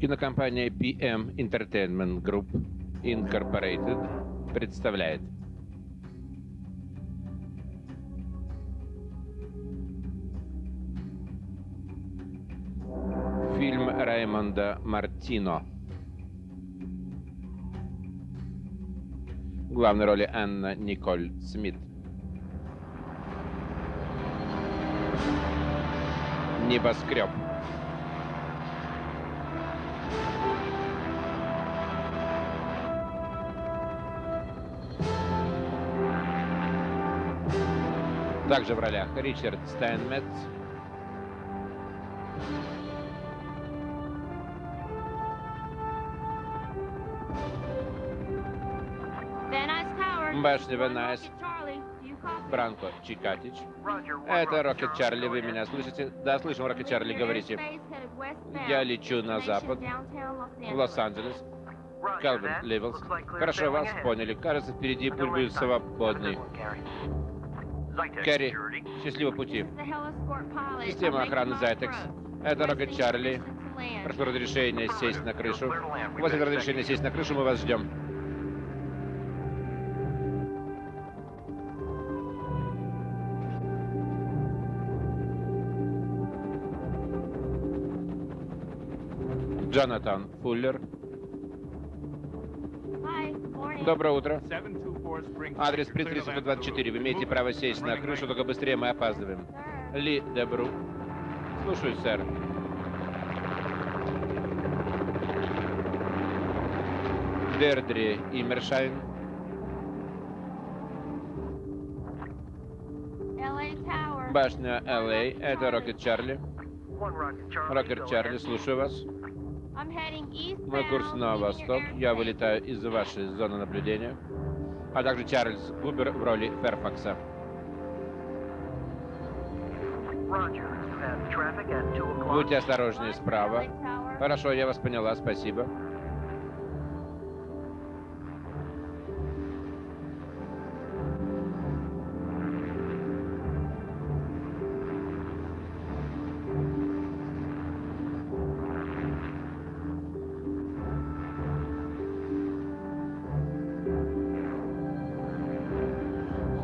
Кинокомпания BM Entertainment Group Incorporated представляет фильм Раймонда Мартино. В главной роли Анна Николь Смит. Небоскреб. Также в ролях Ричард Стайнметц, Башня Венайс, Бранко Чикатич. Это Рокет Чарли, вы меня слышите? Да, слышим, Рокет Чарли, говорите. Я лечу на запад, в Лос-Анджелес. Калвин Ливелс. Хорошо, вас поняли. Кажется, впереди путь будет свободный. Кэрри, счастливого пути. Система охраны Зайтекс. Это Рокет Чарли. Прошу разрешения сесть на крышу. У вас разрешение сесть на крышу, мы вас ждем. Джонатан Фуллер. Доброе утро. Адрес Принц 724. Вы имеете право сесть на крышу, только быстрее мы опаздываем. Ли Дебру. Слушаюсь, сэр. Дердри Имершайн. Башня Л.А. Это Рокет Чарли. Рокет Чарли, слушаю вас. Мой курс на восток. Я вылетаю из вашей зоны наблюдения. А также Чарльз Губер в роли Ферфакса. Будьте осторожнее справа. Хорошо, я вас поняла, спасибо.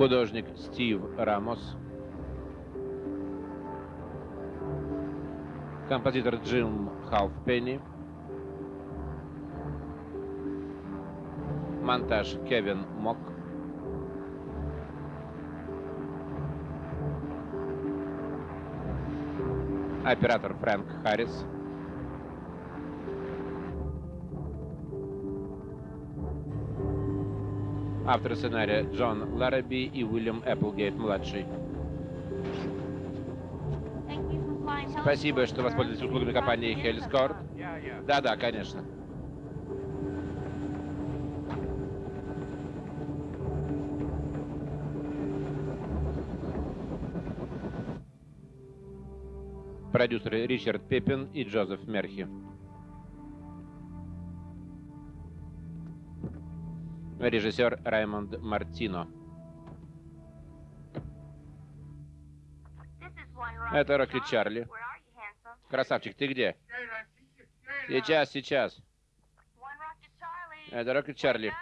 Художник Стив Рамос, композитор Джим Халфпенни, монтаж Кевин Мок, оператор Фрэнк Харрис, Авторы сценария Джон Лараби и Уильям Эпплгейт-младший. Спасибо, что воспользовались услугами компании Hellscore. Да-да, конечно. Продюсеры Ричард Пеппин и Джозеф Мерхи. Режиссер Раймонд Мартино. Это Рокки Чарли. Красавчик, ты где? Сейчас, сейчас. Это Рокки Чарли.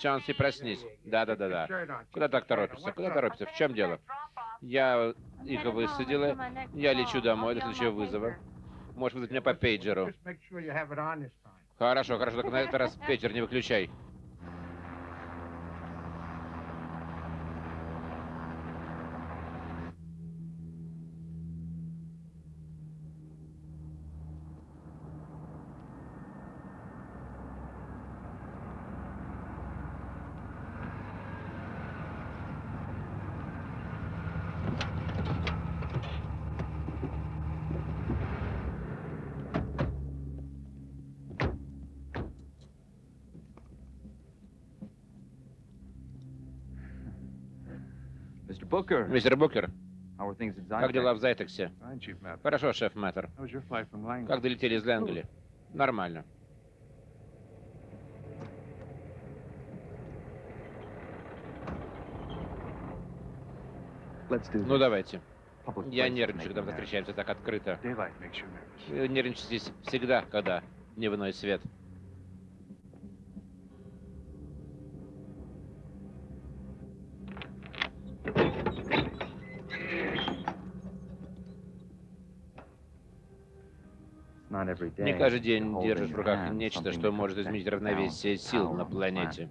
Чанси, проснись. Да-да-да-да. Куда так торопишься? Куда торопишься? В чем дело? Я их высадила. Я лечу домой до следующего вызова. Можешь вызвать меня по пейджеру. Хорошо, хорошо, только на этот раз пейджер не выключай. Мистер Букер, как дела в Зайтексе? Хорошо, шеф Мэттер. Как долетели из Лэнгли? Нормально. Ну, давайте. Я нервничаю, когда мы встречаемся так открыто. Вы нервничаете всегда, когда дневной свет. Не каждый день держишь в руках нечто, что может изменить равновесие сил на планете.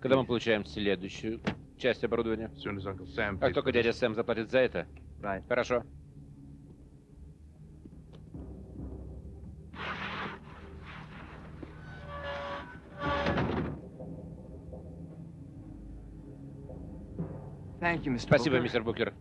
Когда мы получаем следующую часть оборудования? Как только дядя Сэм заплатит за это? Хорошо. Спасибо, мистер Букер.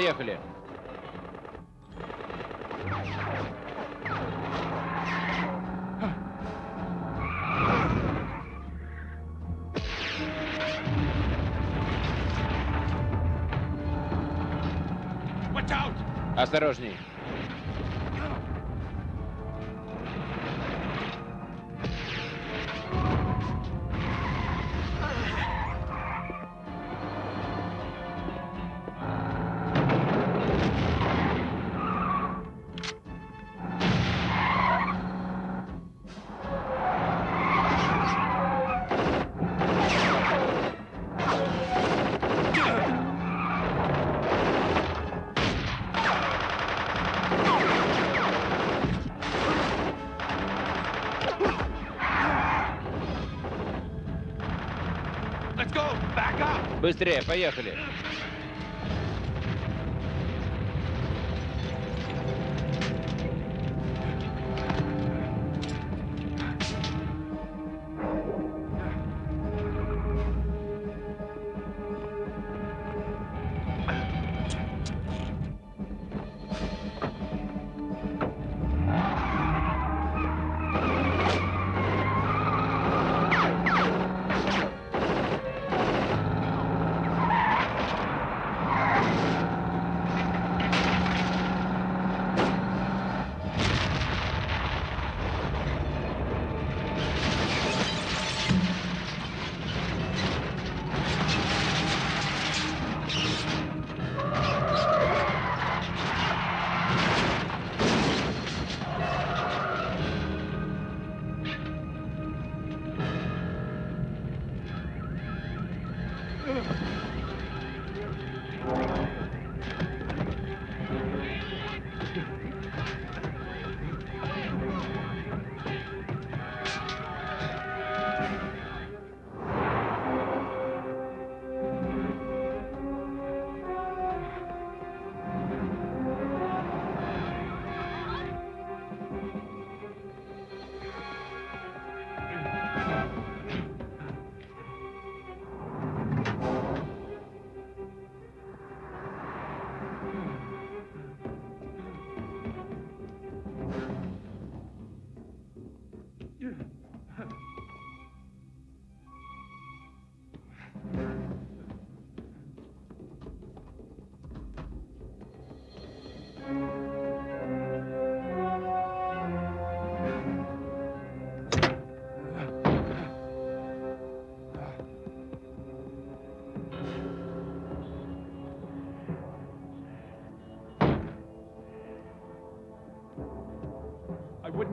Поехали. Осторожней. Быстрее, поехали.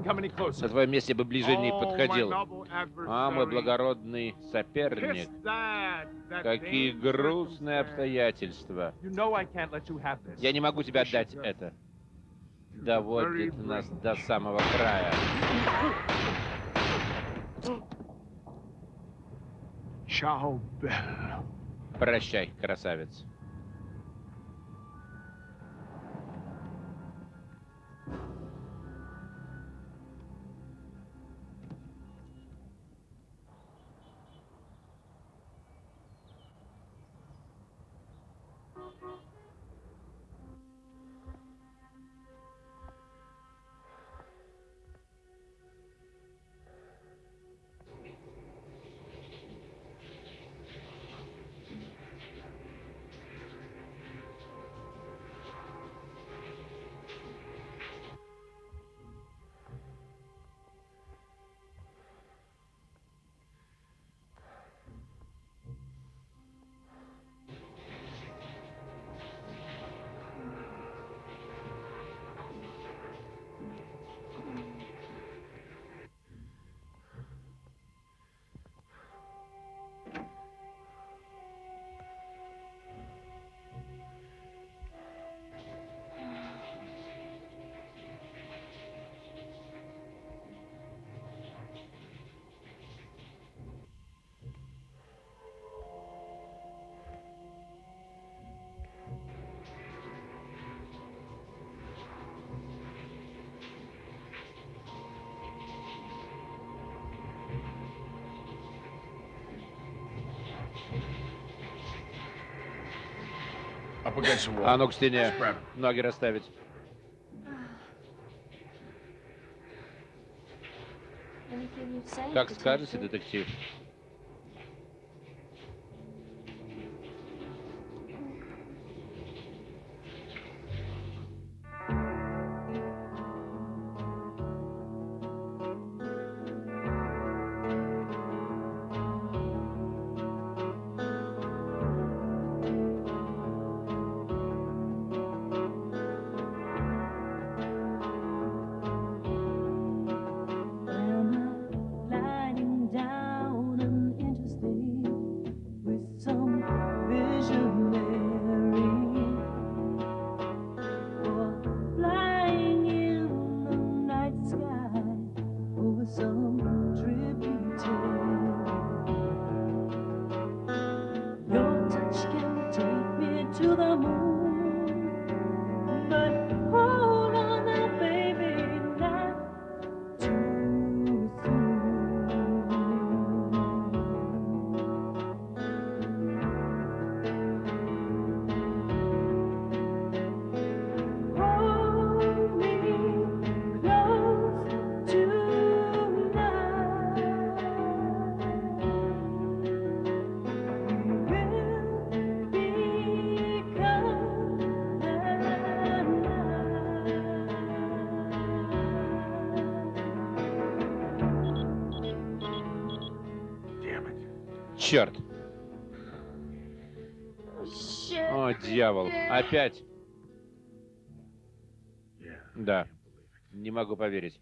На твоем месте бы ближе не подходил. А, мой благородный соперник. Какие грустные обстоятельства. Я не могу тебе отдать это. Доводит нас до самого края. Прощай, красавец. А ну к стене. Ноги расставить. Как скажете, детектив. Черт. О, дьявол. Опять. Да. Не могу поверить.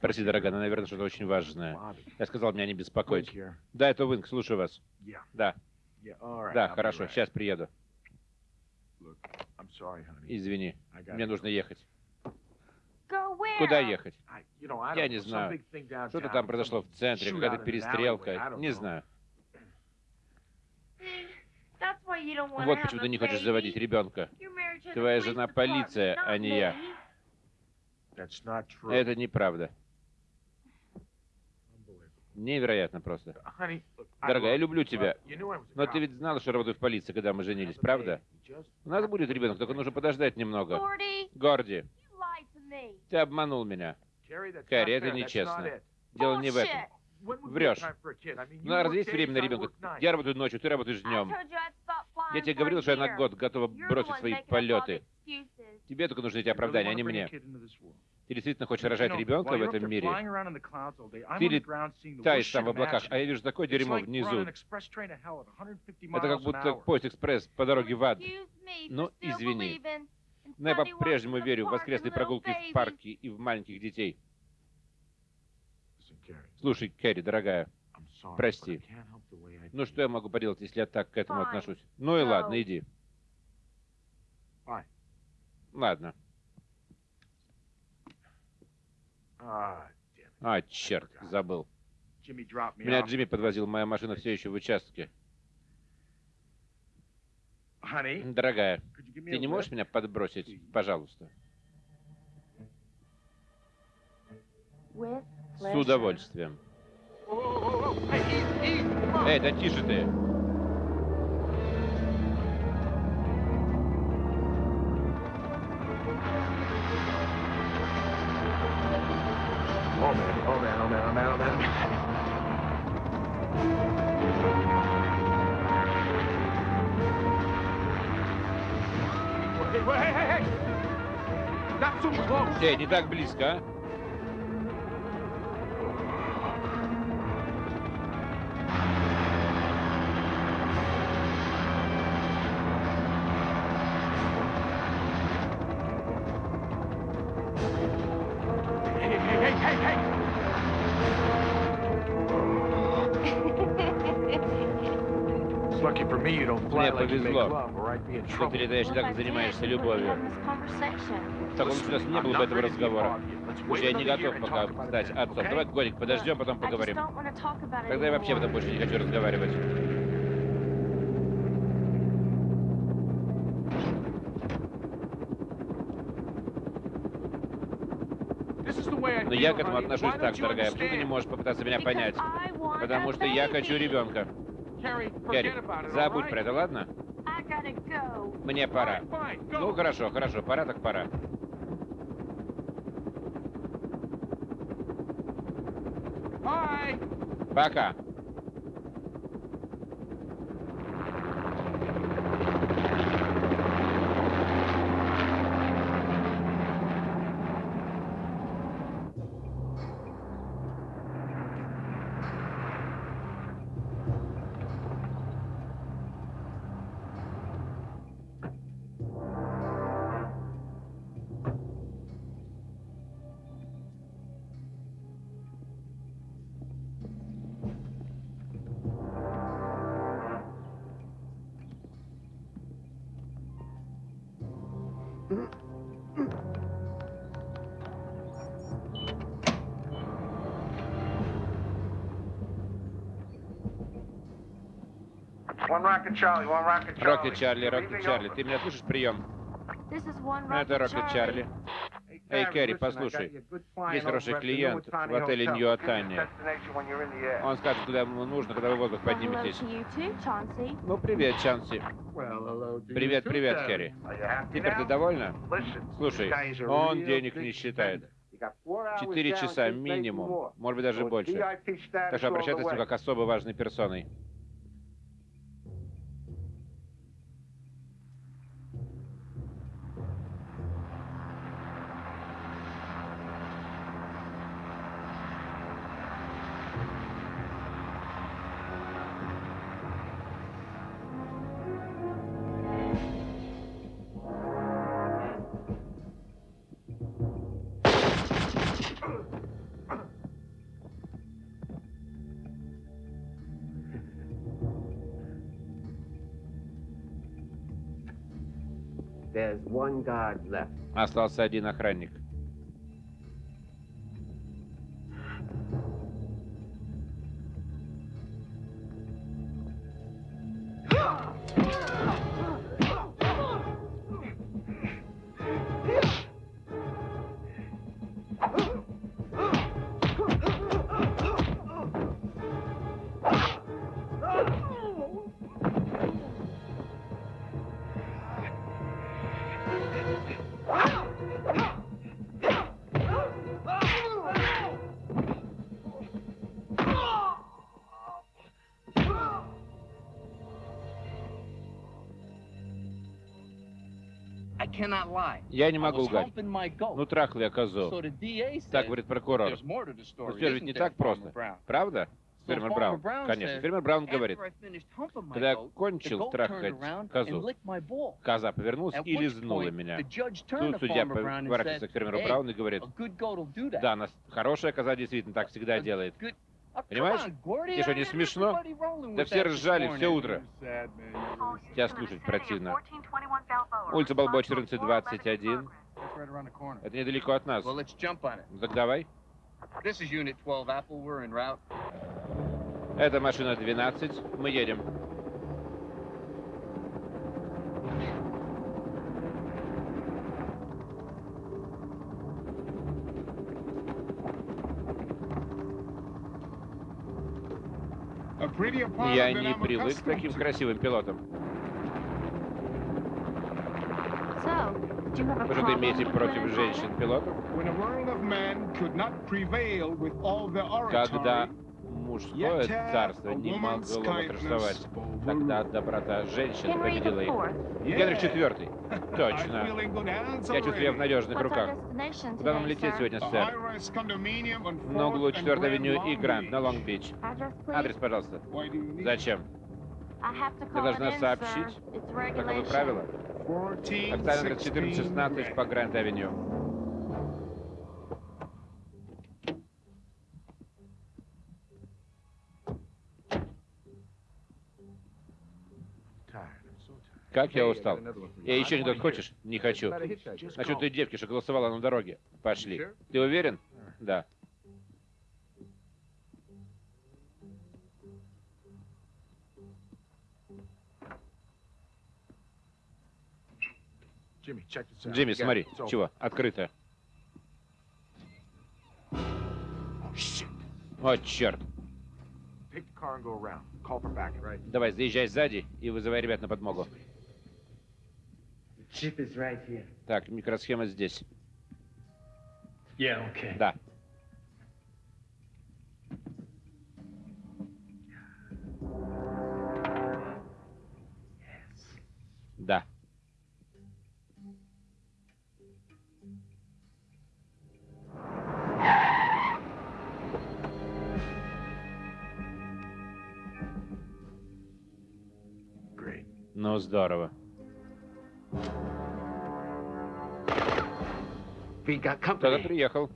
Прости, дорогая, но, наверное, что-то очень важное. Я сказал меня не беспокоить. Да, это Винг, слушаю вас. Да, да, хорошо, сейчас приеду. Извини, мне нужно ехать. Куда ехать? Я не знаю. Что-то там произошло в центре, какая-то перестрелка. Не знаю. Вот почему ты не хочешь заводить ребенка. Твоя жена полиция, а не я. me. That's not true. Это неправда. Unbelievable. Невероятно просто. Дорогая, я люблю тебя. Но ты ведь знала, что работаю в полиции, когда мы женились, правда? У нас будет ребенок, только нужно подождать немного. Горди, ты обманул меня. Кэрри, это нечестно. Дело не в этом. Врешь. you Ну, а разве work есть время на ребенка? Я работаю ночью, ты работаешь днем. Я тебе говорил, что я на год готова бросить свои полеты. Тебе только нужны эти оправдания, а не мне. Ты действительно хочешь рожать ребенка в этом мире? Ты on the лет- ground seeing the Таешь worst там в облаках, а я вижу такое дерьмо внизу. an express train to hell at 150 Это как будто поезд экспресс по дороге в ад. Ну, извини. Но я по-прежнему верю в воскресные прогулки в парке и в маленьких детей. Слушай, Кэрри, дорогая, Прости. Ну что я могу поделать, если я так к этому отношусь? Ну и ладно, иди. Ладно. А, черт, забыл. Меня. Джимми подвозил, моя машина все еще в участке. Дорогая, ты не можешь меня подбросить, пожалуйста? С удовольствием. Easy, easy. Whoa. Эй, да тише ты! Эй, не так близко, а? Мне повезло, Что Well, так, занимаешься любовью. В таком случае не было бы этого разговора. Слушай, я не готов пока стать стать отцом. Давай годик подождем, потом поговорим. Тогда я вообще об этом больше не хочу разговаривать. Но я к этому отношусь так, дорогая. Почему ты не можешь попытаться меня понять? Потому что я хочу ребенка. Кэрри, забудь про это, ладно? Мне пора. Ну, хорошо, хорошо, пора так пора. Пока. Rocket Charlie, one rocket Charlie. Чарли, Чарли. Ты меня слышишь? Прием. Ну, это Rocket Чарли. Эй, Кэрри, послушай. Есть хороший клиент в отеле Нью-Отане. Он скажет, куда ему нужно, когда вы в воздух подниметесь. Ну, привет, Чанси. Привет, привет, Кэрри. Теперь ты довольна? Слушай, он денег не считает. Четыре часа минимум, может быть, даже больше. Так что обращайтесь с ним как особо важной персоной. Остался один охранник. Я не могу лгать. Ну, трахал я козу. Так говорит прокурор. Но все ведь не так просто. Правда? Фермер Браун. Конечно. Фермер Браун говорит, когда я кончил трахать козу, коза повернулась и лизнула меня. Тут судья поворачивается к фермеру Брауну и говорит, да, нас хорошая коза действительно так всегда делает. Понимаешь? Тебе что, не смешно? Да все ржали все утро. Тебя слушать противно. Улица Балбо 1421. Это недалеко от нас. Так давай. This is Unit 12 Apple. We're en route. Это машина 12. Мы едем. Я не привык к таким красивым пилотам. Problem имеете против женщин-пилотов? Когда мужское царство не могло восторжествовать, тогда доброта женщин победила их. Генрих IV. Точно. Я чувствую, я в надежных руках. Куда нам лететь сегодня, сэр? На углу 4 авеню и Гранд на Лонг-Бич. Адрес, пожалуйста. Зачем? Call должна сообщить. Таковы regulation. правила. Октавиан 1416 по Гранд-авеню. Как я устал. Я еще анекдот хочешь? Не хочу. Насчет той девки, что голосовала на дороге. Пошли. Ты уверен? Да. Джимми, смотри. Чего? Открыто. О, черт. Давай, заезжай сзади и вызывай ребят на подмогу. Chip is right here. Так, микросхема здесь. Yeah, okay. Да. Да. Ну, здорово. We got Кто-то company. приехал.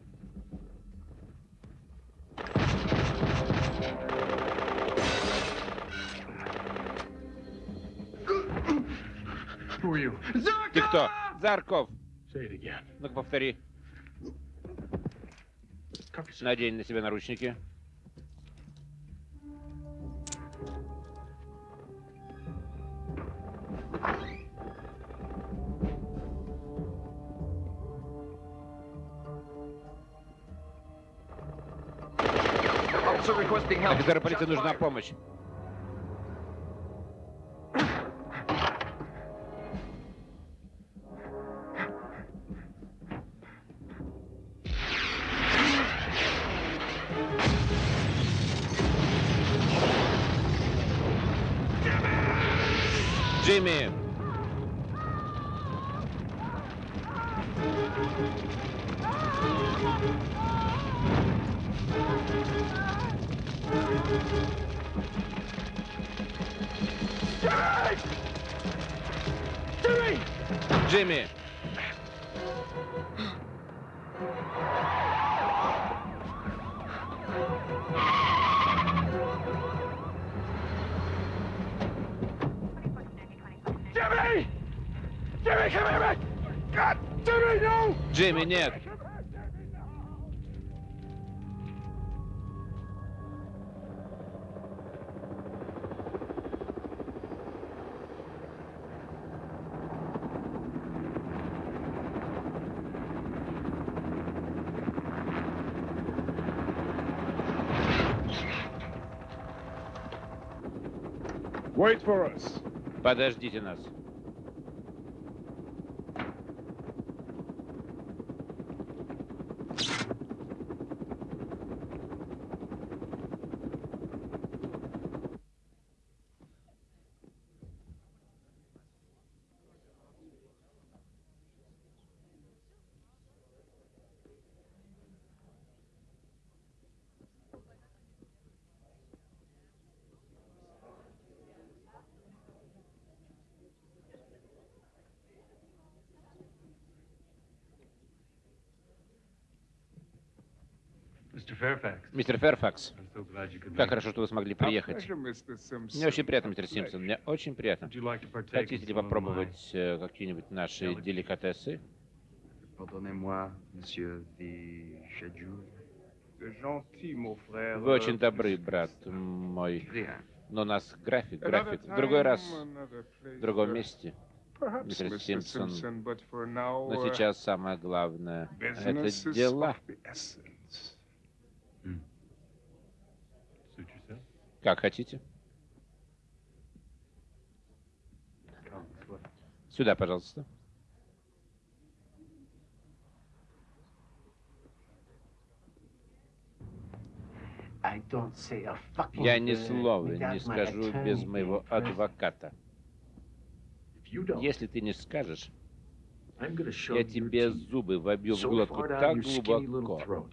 Who are you? Ты кто? Зарков. Say it again. Ну-ка, повтори. Надень на себя наручники. Офицеру полиции нужна помощь. Джимми, нет! Wait for us. Подождите нас. Мистер Ферфакс, как хорошо, что вы смогли приехать. Мне очень приятно, мистер Симпсон, мне очень приятно. Хотите ли попробовать э, какие-нибудь наши деликатесы? Вы очень добры, брат мой. Но у нас график, график. В другой раз, в другом месте. Мистер Симпсон. Но Но сейчас самое главное — это дела. Как хотите. Сюда, пожалуйста. Я ни слова не скажу без моего адвоката. Если ты не скажешь, я тебе зубы вобью в глотку так глубоко,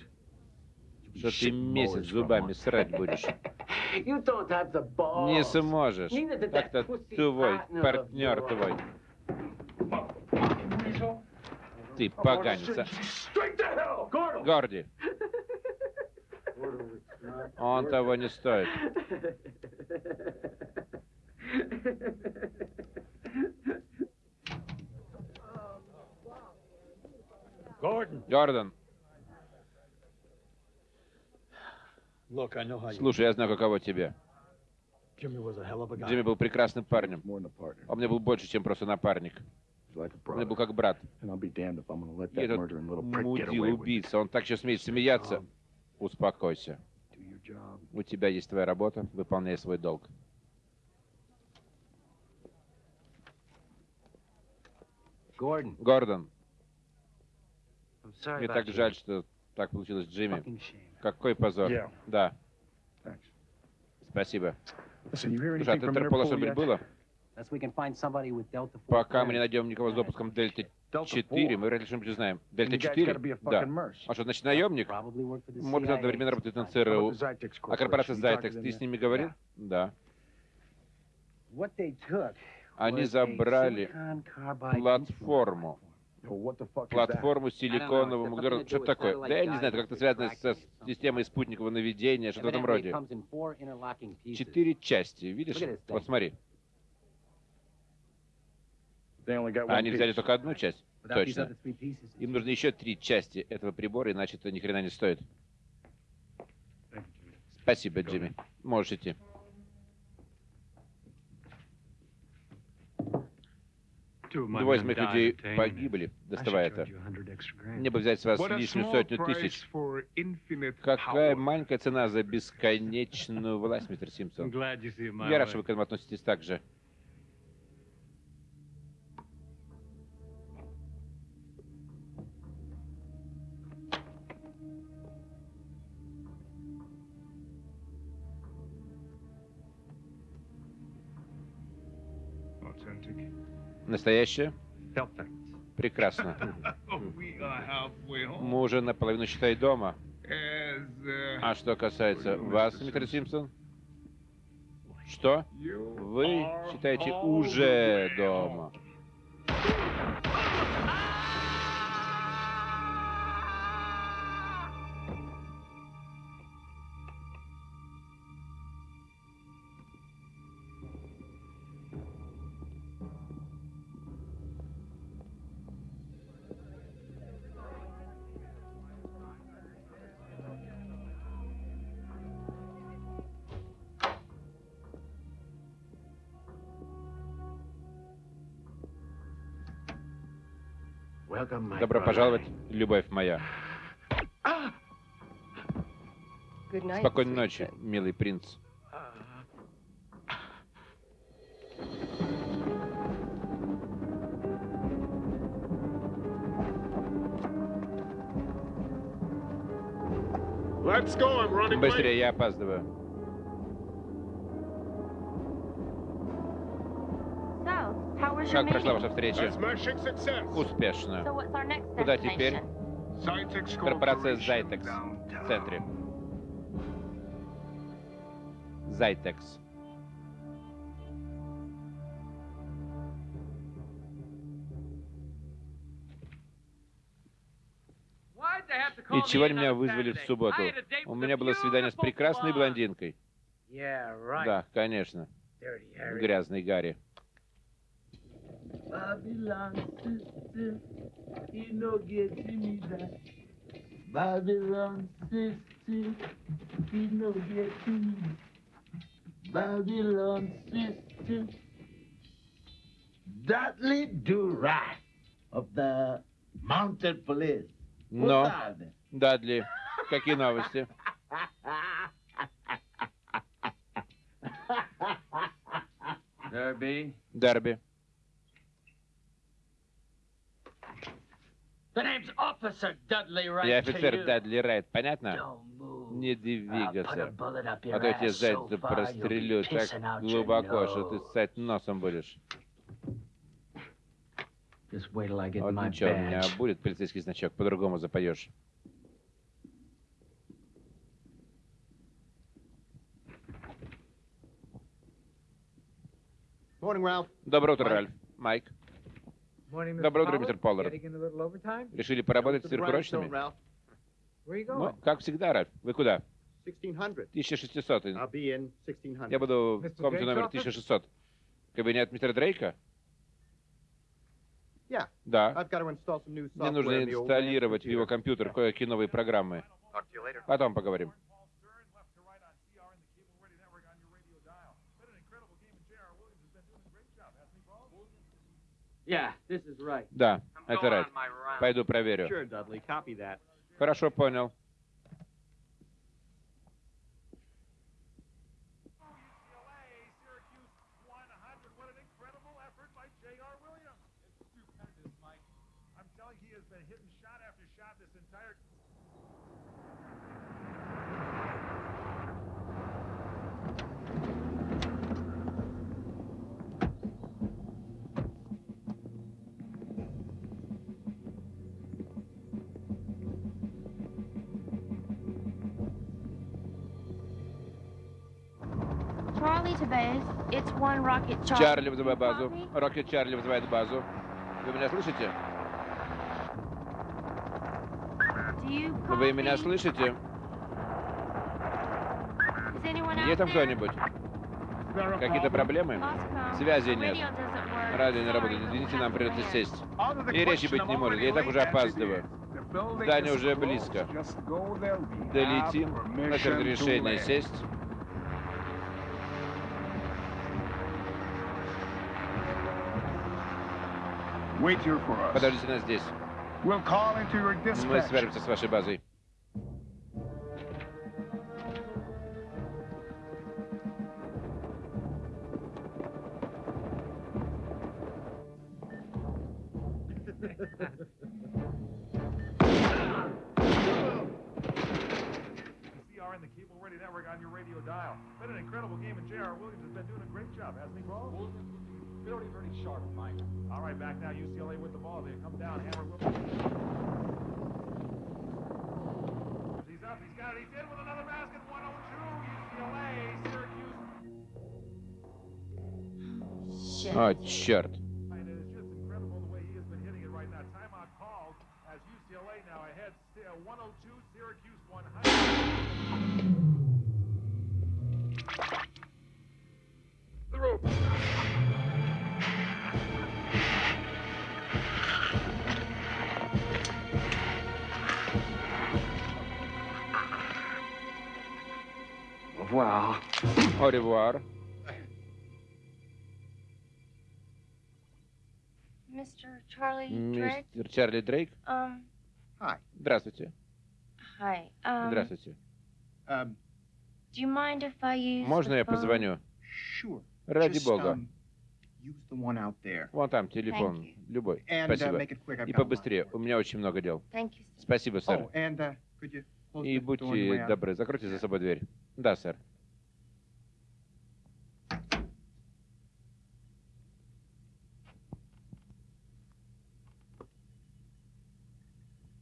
что ты месяц зубами срать будешь. Не сможешь. Как-то твой партнер твой. Ты а. Gordon! Горди, он того не стоит. Gordon! Гордон, Look, I know how you... слушай, я знаю, каково тебе. Jimmy was a hell of a guy. Джимми был прекрасным парнем. Он мне был больше, чем просто напарник. Он мне был как брат. И этот murdering little prick get мудил away with it. убийца, он так сейчас смеет смеяться. Успокойся. У тебя есть твоя работа, выполняй свой долг. Гордон, мне так жаль, что так получилось Джимми. Какой позор. Yeah. Да, Thanks. спасибо. Listen, Слушай, а from Интерпола что-нибудь было? Unless we can find somebody with Delta 4 Пока мы не найдем никого с допуском Дельта Delta 4, 4. мы вряд ли что-нибудь узнаем. Дельта guys 4? gotta be a Да. А что, значит, наемник? Может, одновременно работает на ЦРУ. Zytex А корпорация them ты с ними говорил? Да. Они забрали платформу. Платформу nothing to Что такое? Да я не знаю, это как-то связано со tracking системой спутникового наведения, что-то в этом роде. Четыре части, видишь? Вот смотри. А они взяли только одну часть. Точно. Им нужны еще три части этого прибора, иначе это ни хрена не стоит. Спасибо, Джимми. Можешь идти. Two of my Двое из моих людей погибли, доставая это. Мне бы взять с вас лишнюю сотню тысяч. Какая маленькая цена за бесконечную власть, мистер Симпсон. Я рад, что вы к этому относитесь так же. Настоящее? Прекрасно. Мы уже наполовину, считай, дома. Uh, А что касается вас, мистер Симпсон? Что? Вы считаете уже дома. Добро пожаловать, любовь моя. Спокойной ночи, милый принц. Быстрее, я опаздываю. Как прошла ваша встреча? Успешно. Куда теперь? Корпорация downtown. в центре. Зайтекс. И чего они меня вызвали в субботу? У меня было свидание с прекрасной блондинкой. Да, конечно. Грязный Гарри. Babylon system, he no getting me that. Babylon system, he no getting me. Babylon system. Dudley Durant of the Mounted Police. What's Но, up? Дадли, какие новости? Derby. Дерби. Я офицер. Дадли Райт, понятно? Don't move. Не I'll put a двигаться. bullet up А your то я тебе ass so задницу far, you'll be прострелю так глубоко, что ты ссать носом будешь. Just wait till I get Вот my ничего, у меня badge. будет полицейский значок, по-другому запоешь. Morning, Ralph. Доброе утро, Майк. Ральф. Майк. Доброе утро, мистер Поллард. Решили поработать сверхурочными? Ну, как всегда, Ральф. Вы куда? 1600. 1600. I'll be in 1600. Я буду в комнате номер 1600. Кабинет мистера Дрейка? Да. Мне нужно инсталлировать в его компьютер кое-какие новые программы. Потом поговорим. Yeah, this is right. Да, это Райт. Пойду проверю. Хорошо, понял. Чарли вызывает базу. Рокет Чарли вызывает базу. Вы меня слышите? Do you Вы меня слышите? Is anyone Есть там кто-нибудь? Какие-то проблемы? Связи нет. Радио не работает. Извините, нам придется сесть. И речи быть не может. Я и так уже опаздываю. Здание уже близко. Долетим. Наше разрешение сесть. Wait here for us. Подождите нас здесь. Мы свяжемся с вашей базой. sharp, Mike. All right, back now, UCLA with the ball. They come down, hammer Williams. He's up, he's got it, he's in with another basket. 102, UCLA, Syracuse. Shit. О, черт. Revoir. Au revoir. Mr. Charlie Drake. Мистер Чарли Дрейк. Um, Здравствуйте. hi. Um, Здравствуйте. Um, Do you mind if I use Можно я позвоню? Sure. Ради Just, бога. um, use the one out there. Вон там телефон. Любой. And uh, Спасибо. it quick. И побыстрее. У меня очень много дел. Thank you. sir. Спасибо, сэр. Oh, and uh, could you И будьте добры, закройте за собой дверь. Да, сэр.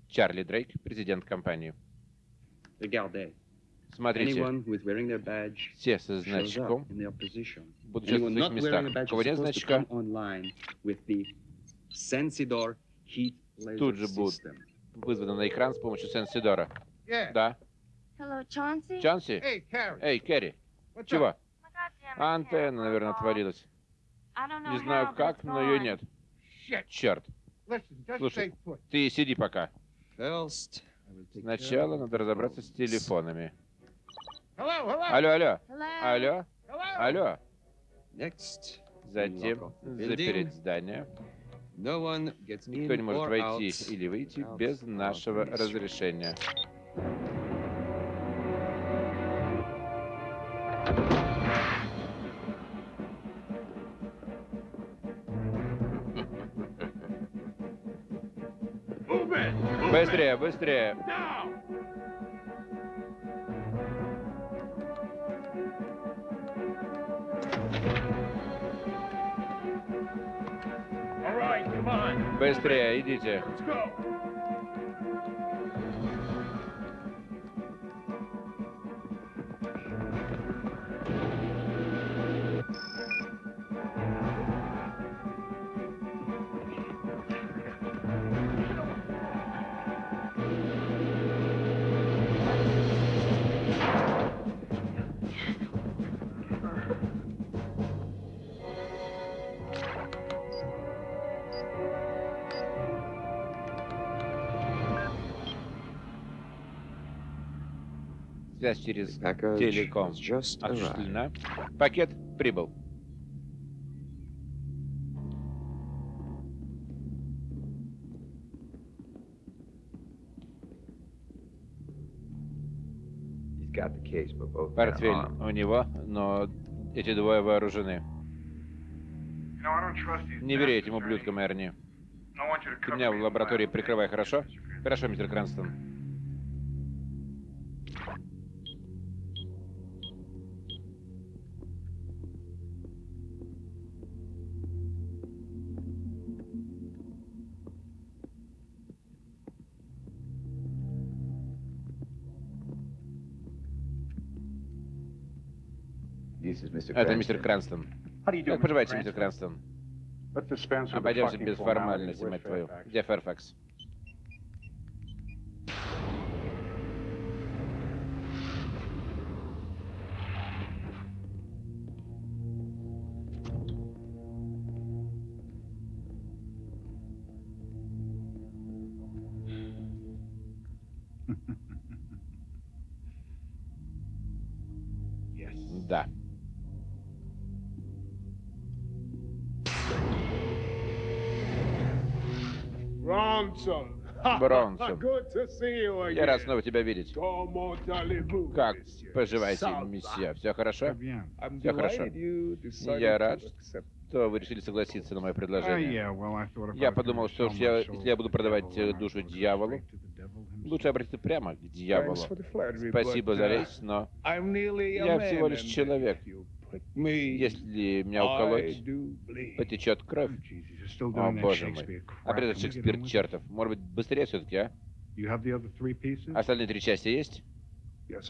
Чарли Дрейк, президент компании. Смотрите, Anyone who is wearing their badge все со значком будут в своих местах. У кого нет значка, Тут же будут вызвано на экран с помощью сенсидора. Yeah. Да. Hello, Chauncey? Чанси? Hey, Carrie. Эй, Кэрри, What's чего? Антенна, наверное, отвалилась. Не знаю как, но ее нет. Shit. Черт. Слушай. Ты сиди пока. Сначала надо разобраться с телефонами. Hello, hello. Алло, алло, Hello? алло, Hello. алло. Next, Затем запереть здание. no one gets Никто не может войти out. или выйти без нашего разрешения. Быстрее, быстрее. Быстрее, идите. Через телеком осуществлена. Пакет прибыл. Портфель у него, но эти двое вооружены. Не верь этим ублюдкам, Эрни. Ты меня в лаборатории прикрывай, хорошо? Хорошо, мистер Кранстон. Это мистер Cranston. Кранстон. Как Mr. поживаете, мистер Cranston? Кранстон? Обойдемся без Where's мать твою. Fairfax? Где Ферфакс? Again. Я рад снова тебя видеть. Как поживаете, месье? Все хорошо? Все хорошо. Я рад, что вы решили согласиться на мое предложение. Я подумал, что я- если я буду продавать э, душу дьяволу, лучше обратиться прямо к дьяволу. Спасибо за речь, но я всего лишь человек. Если меня уколоть, потечет кровь. Oh, О, боже мой. Опять этот we get Шекспир чертов. Может быть, быстрее все-таки, а? Остальные три части есть?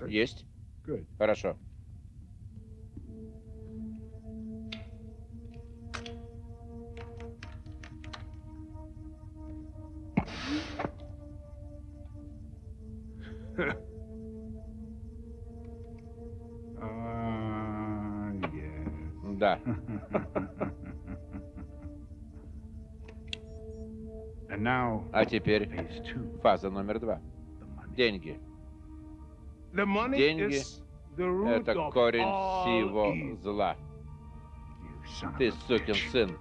Есть. Хорошо. Uh, Да. А теперь фаза номер два. Деньги. Деньги Это корень всего зла. Ты сукин сын.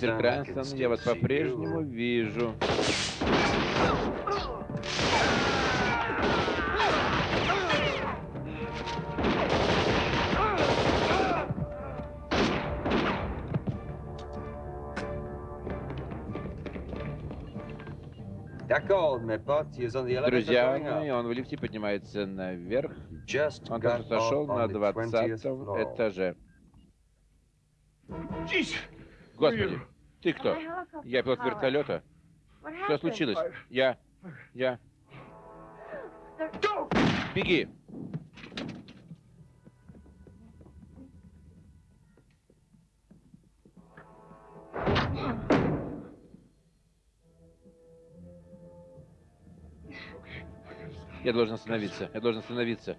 Кранстон, я вас по-прежнему вижу. Друзья мои, он в лифте поднимается наверх. Он только сошел на the 20th двадцатом floor. этаже. Jesus! Господи, ты кто? Я пилот вертолета. Что случилось? Я... Я... Беги! Я должен остановиться. Я должен остановиться.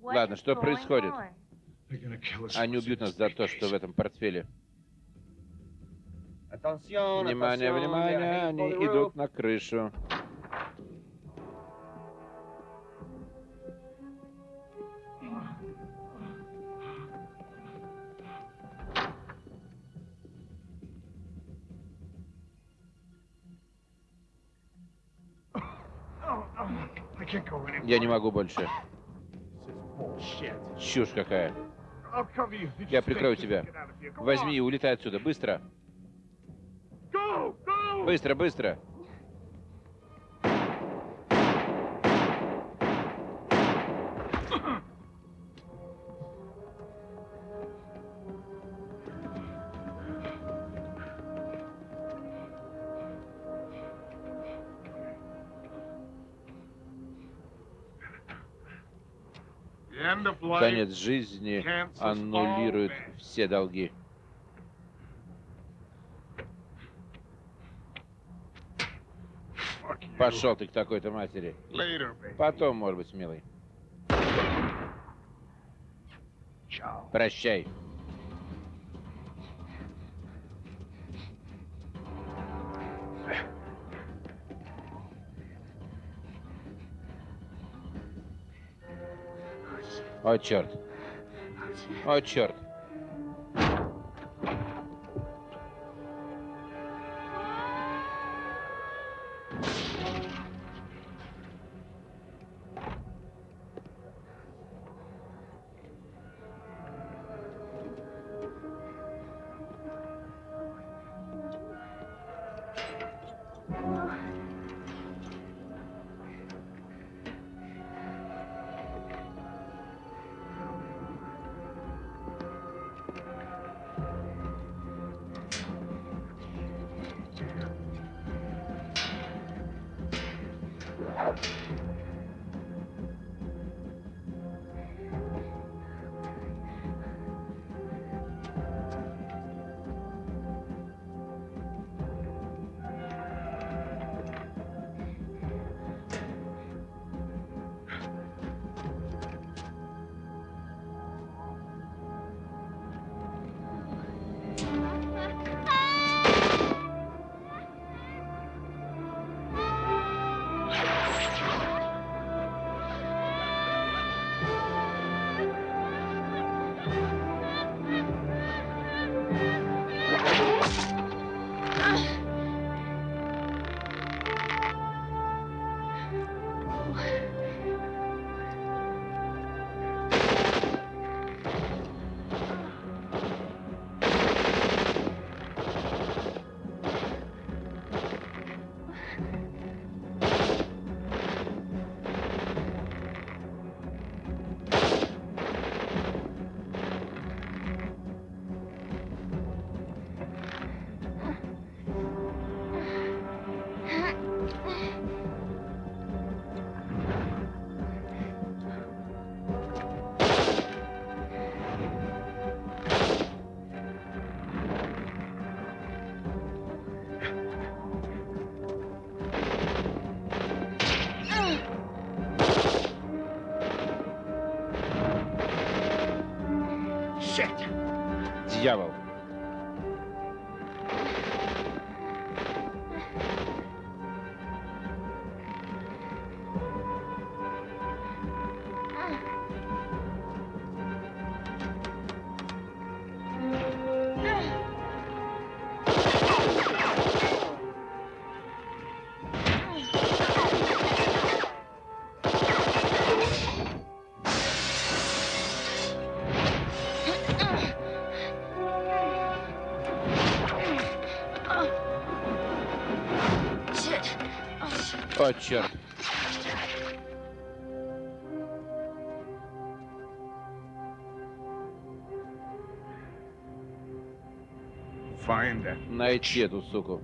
Ладно, что происходит? Они убьют нас за то, что в этом портфеле. Внимание, внимание, они идут на крышу. Я не могу больше. Чушь какая. Я прикрою тебя. Возьми и улетай отсюда. Быстро. Быстро, быстро. Конец жизни аннулирует все долги. Пошел ты к такой-то матери. Потом, может быть, милый. Прощай. О, черт. О, черт. О, черт. Найти эту суку.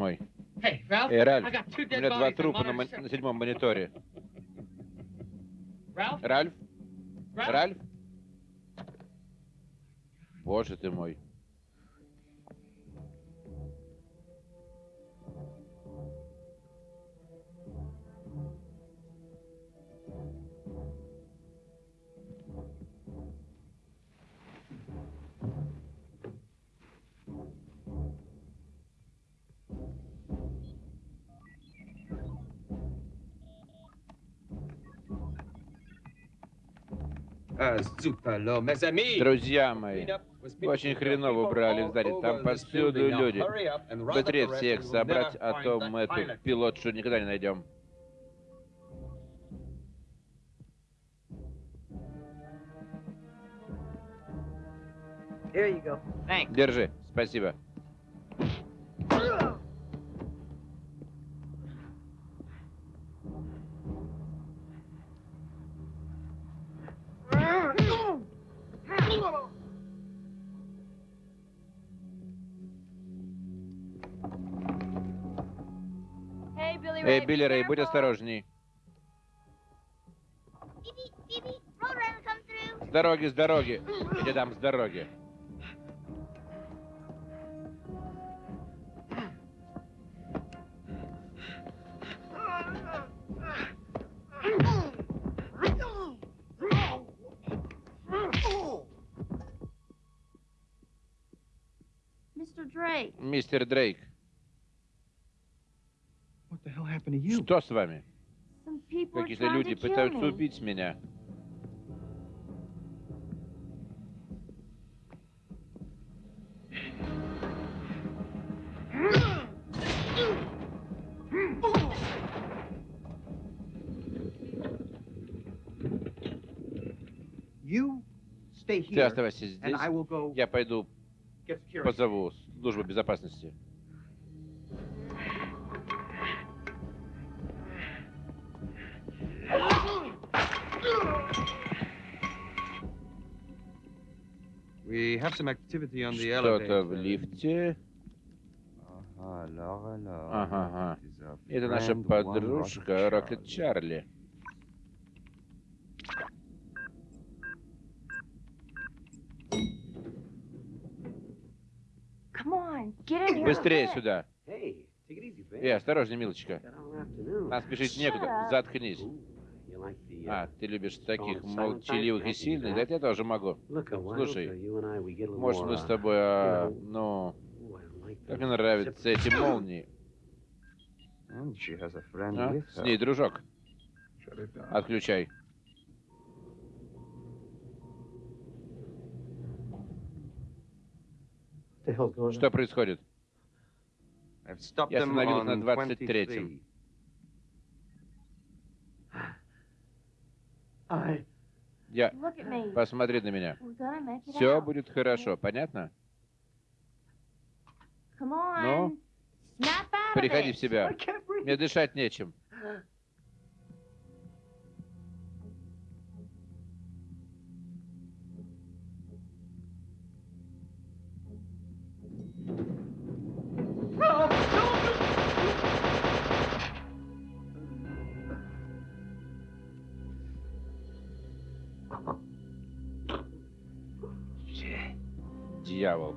Мой. Эй, Ральф, у меня два трупа на, на седьмом мониторе. Ральф? Ральф? Ральф? Боже ты мой. Друзья мои, очень хреново убрали в здании. Там повсюду люди. Быстрее всех собрать, а то мы эту пилотшу никогда не найдем. There you go. Thanks. Держи, спасибо. Эй. Билли Рэй, будь осторожней. С дороги, с дороги. Иди там, с дороги. Mr. Drake. Мистер Дрейк, What the hell happened to you? что с вами? Какие-то люди пытаются убить меня. You stay Ты here, оставайся and здесь. I will go Я пойду. Позову службу безопасности. Что-то в лифте. Ага. Ага, Это наша подружка Рокет. Чарли. Come on, get in here. Быстрее сюда. Эй, осторожней, милочка. Нам спешить некуда. Заткнись. Uh, А, ты любишь таких молчаливых и сильных? Да я тоже могу. Uh, Слушай, uh, Может, мы с uh, тобой, а, ну, как мне нравятся эти молнии. А? С ней дружок. Отключай. Что происходит? I've stopped Я them остановился на on 23-м. 23. I... Я... Look at me. Посмотри на меня. We're gonna make it Все будет хорошо, понятно? Ну? Приходи в себя. Мне дышать нечем. Дьявол.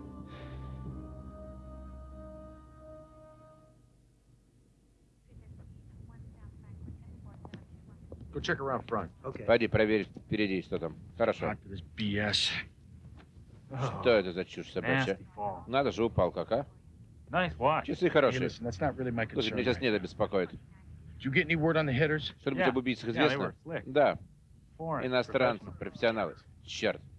Go check around front. Okay. Пойди, проверь впереди, что там. Хорошо. BS. Что это за чушь собачья? Nasty fall. Надо же, упал как, а? Nice watch. Часы Hey, хорошие. listen, that's not really Слушай, меня сейчас right не это беспокоит. Что-нибудь Yeah. об убийцах Yeah, известно? slick. Да, Foreign. иностранцы, профессионалы. Черт. You know how to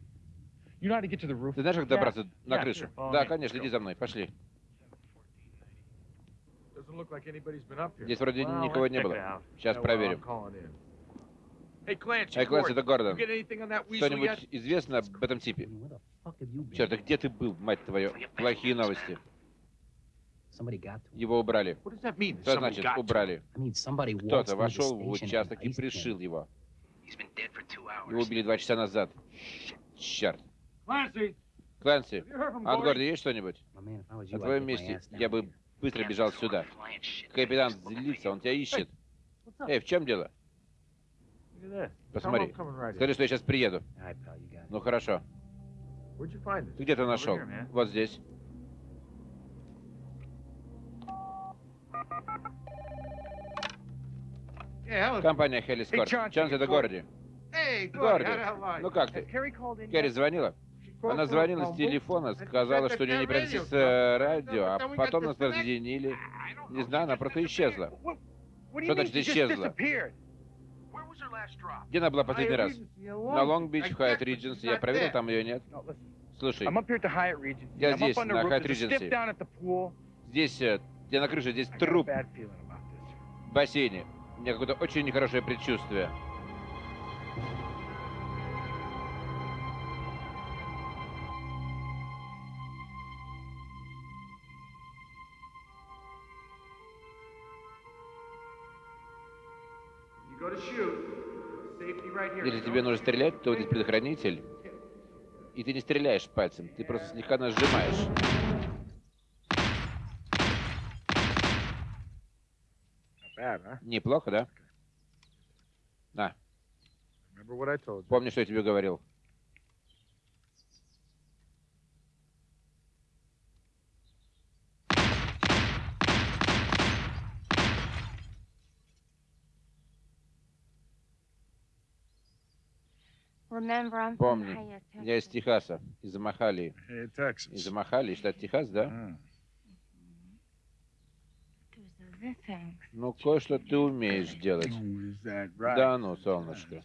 get to the roof? Ты знаешь, как добраться на Yeah, крышу? sure, follow Да, конечно, иди за мной, пошли. Здесь вроде Well, никого не было. Сейчас Yeah, проверим. Эй, Gordon, это Гордон. Что-нибудь известно об этом типе? Черт, а где ты был, мать твою? Плохие новости. Его убрали. Что Somebody значит убрали? Кто-то вошел в участок и пришил его. Его убили два часа назад. Черт. From от Gordy? города есть что-нибудь? На твоем месте я бы быстро бежал сюда. Капитан злится, он тебя ищет. Эй, в чем дело? Посмотри. Скажи, что я сейчас приеду. Ну хорошо. Find this? Ты где-то нашел? Вот здесь. Компания Хелли Скорт. Чанс, это Горди. Горди, ну как ты? Керри звонила? Она звонила с телефона, сказала, что у нее не э, радио, а потом нас разъединили. Не знаю, она просто исчезла. Что значит исчезла? Где она была последний раз? На Лонг-Бич, в Хайт Ридженси. Я проверил, там ее нет. Слушай. Я здесь, на the pool. здесь, э, где на крыше, здесь труп в бассейне. У меня какое-то очень нехорошее предчувствие. Если тебе нужно стрелять, то здесь предохранитель. И ты не стреляешь пальцем, ты просто слегка нажимаешь. Huh? Неплохо, да? На, Remember what I told you. помни, что я тебе говорил. Помни, я из. Техаса, из Махалии. Hey, Texas. Из Махалии, штат Техас, да? Ну, кое-что ты умеешь делать. That right? Да ну, солнышко.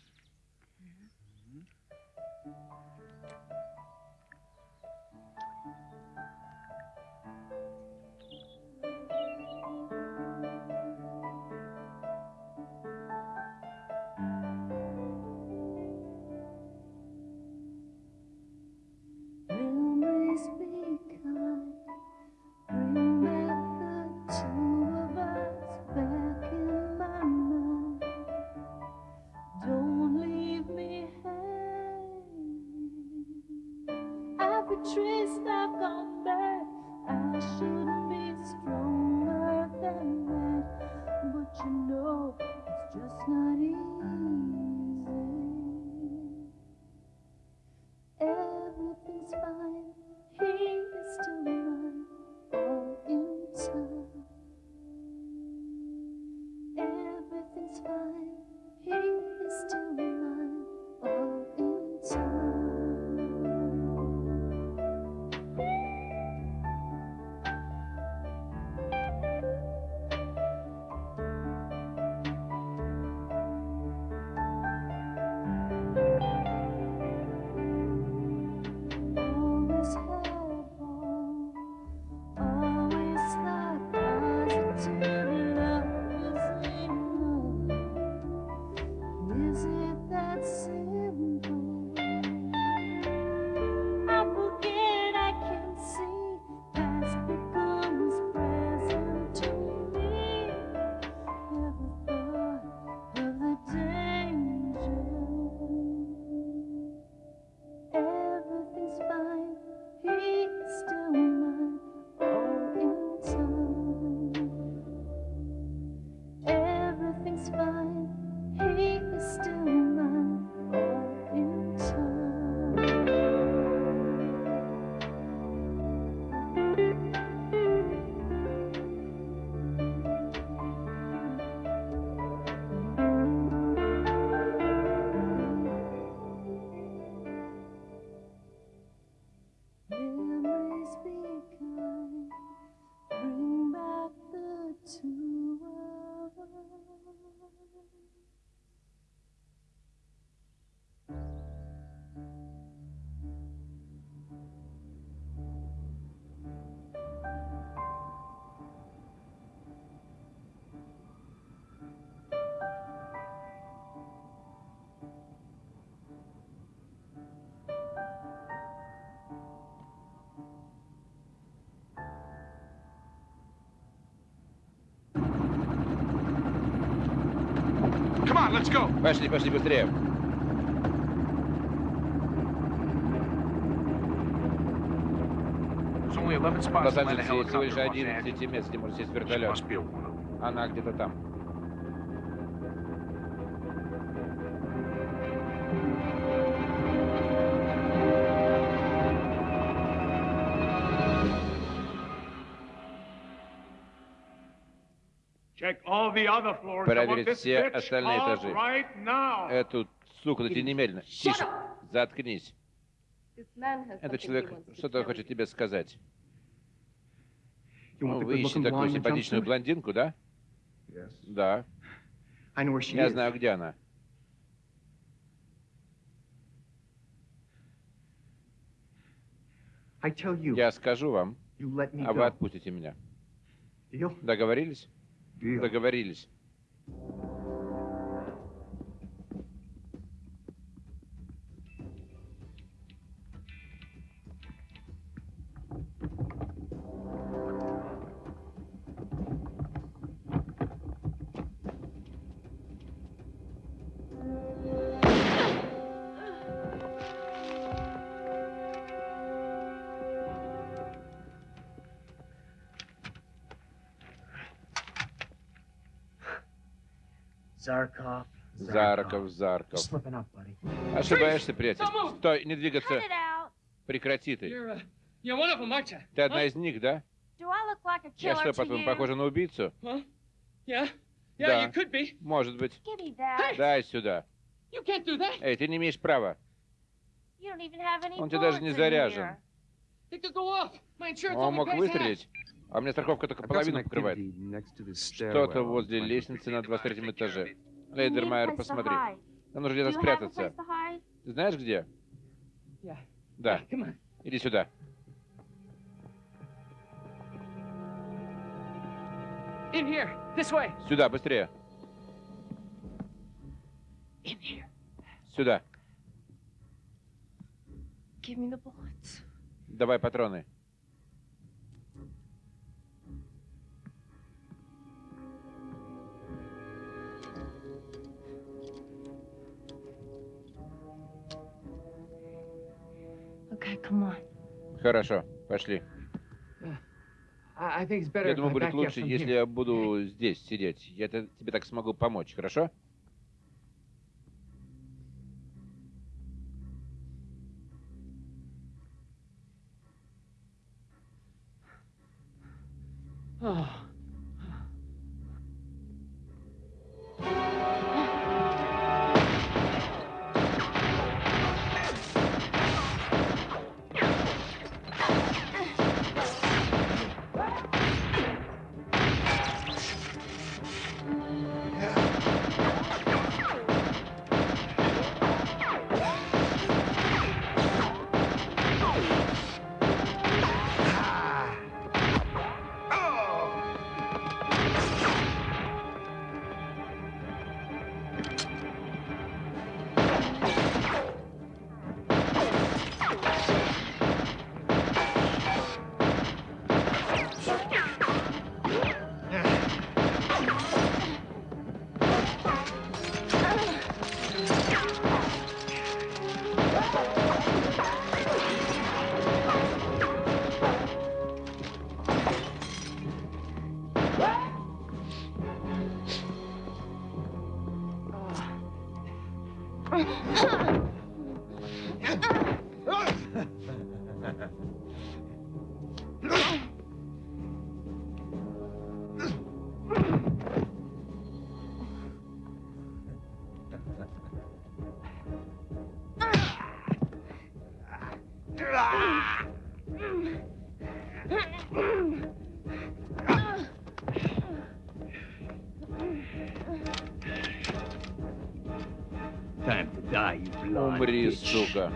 Пошли, пошли быстрее. There's only 11 В spots to land a Лос-Анджелесе всего лишь in Los 11 Angeles. мест, где может сесть вертолет. Она где-то там. Проверить все остальные этажи. Эту суку найти немедленно. Тише. Заткнись. Этот человек что-то хочет тебе сказать. The Вы ищете такую симпатичную блондинку, да? Да. Я знаю, где она. Я скажу вам, а вы отпустите меня. Договорились? Договорились. Zarkov. Зарков, Зарков. Slipping up, buddy. Ошибаешься, приятель. Стой, не двигаться. Cut it out. Прекрати ты. You're, uh, you're one of them, aren't you? Ты одна из них, да? Do I look like a Я что, по-твоему, you? похожа на убийцу? Huh? Yeah? Yeah, Да. you could be. Может быть. Give me that. Дай сюда. You can't do that. Эй, ты не имеешь права. Он тебе даже не заряжен. Он мог выстрелить, а у меня страховка только половину покрывает. Что-то возле лестницы на 23 этаже. Лейдермайер, посмотри. Нам нужно где-то спрятаться. Ты знаешь где? Yeah. Да. Иди сюда. In here. This way. Сюда, быстрее. In here. Сюда. Give me the bullets. Давай патроны. Okay, come on. Хорошо, пошли. I, I think it's better Я if I думаю, будет лучше, если я буду здесь сидеть. Я те- тебе так смогу помочь, хорошо? Сука.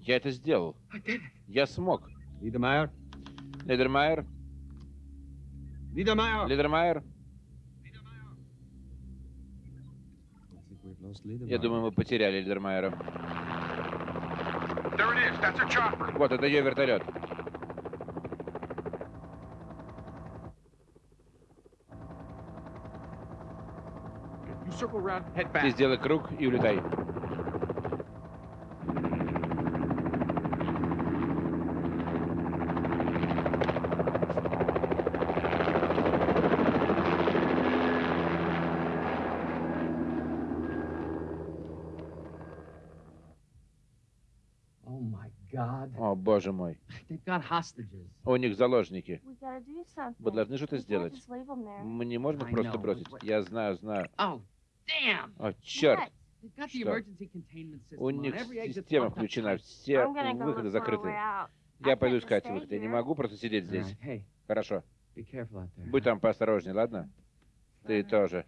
Я это сделал. Я смог. Лидермайер? Лидермайер? Lost Liedermeyer. Я думаю, мы потеряли Лидермайера. Вот, это ее вертолет. Back. сделай круг и улетай. Oh my God. О, боже мой. They've got hostages. У них заложники. We gotta do something. Вы должны что-то сделать. just leave 'em there. Мы не можем их просто бросить. Я знаю, знаю. Oh, damn. О, черт. Что? emergency containment system У них система включена. Все I'm gonna go выходы закрыты. way out. Я пойду искать выход. Я не могу просто сидеть здесь. Хорошо. be careful out there. Будь там поосторожнее, ладно? Ты тоже.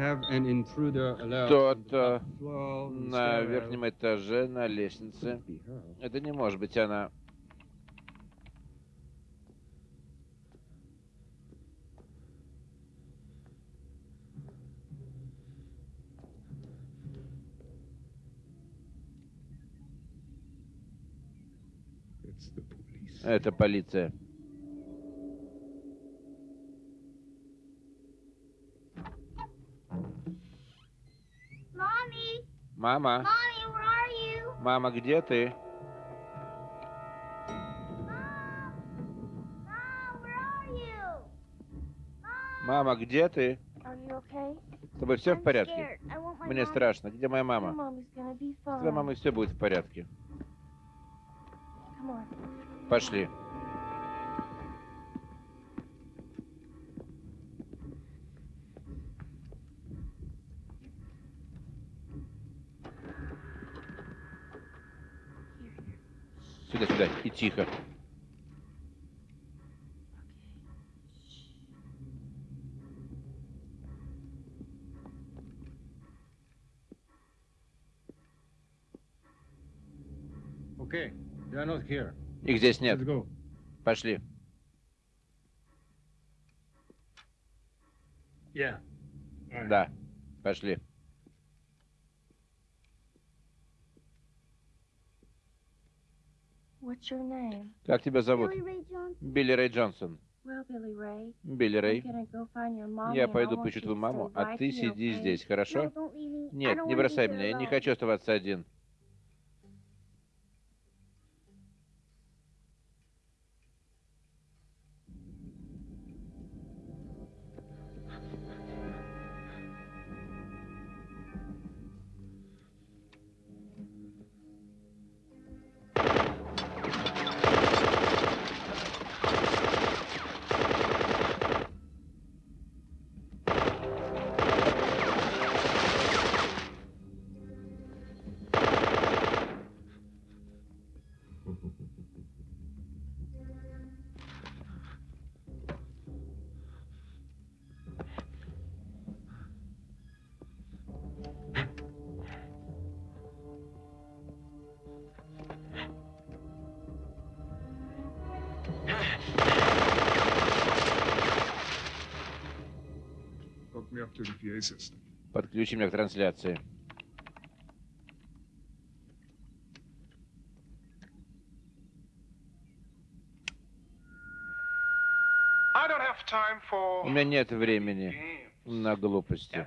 The на stairwell. верхнем этаже, на лестнице. Это не может быть она. It's the police. Это полиция. Мама, мама, где ты? Мама, где ты? С тобой все в порядке? Мне страшно. Где моя мама? С твоей мамой все будет в порядке. Пошли. Сюда, сюда. И тихо. Okay, they are not here. Их здесь нет. Пошли. Yeah. Right. Да. Пошли. Как тебя зовут? Билли Рэй Джонсон. Билли Рэй. Я пойду поищу твою маму, а ты сиди здесь, хорошо? Нет, не бросай меня, я не хочу оставаться один. Подключи меня к трансляции. У меня нет времени на глупости.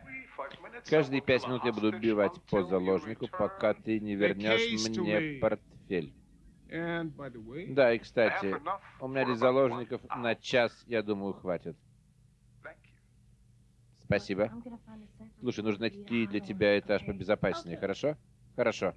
Каждые пять минут я буду убивать по заложнику, пока ты не вернешь мне портфель. Да, и кстати, у меня здесь заложников на час, я думаю, хватит. Спасибо. Слушай, нужно найти для тебя этаж побезопаснее, хорошо? Хорошо.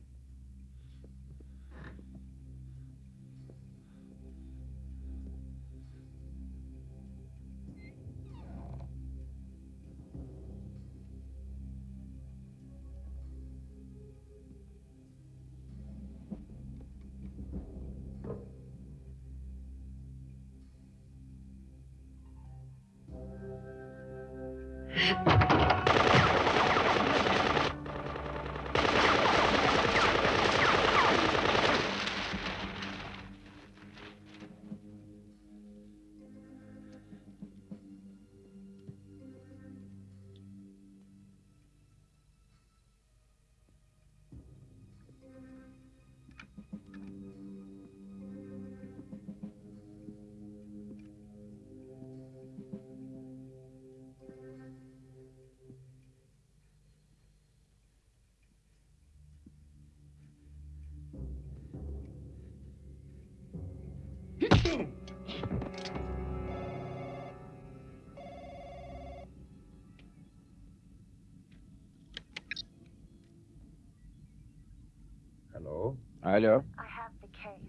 Hello? Алло.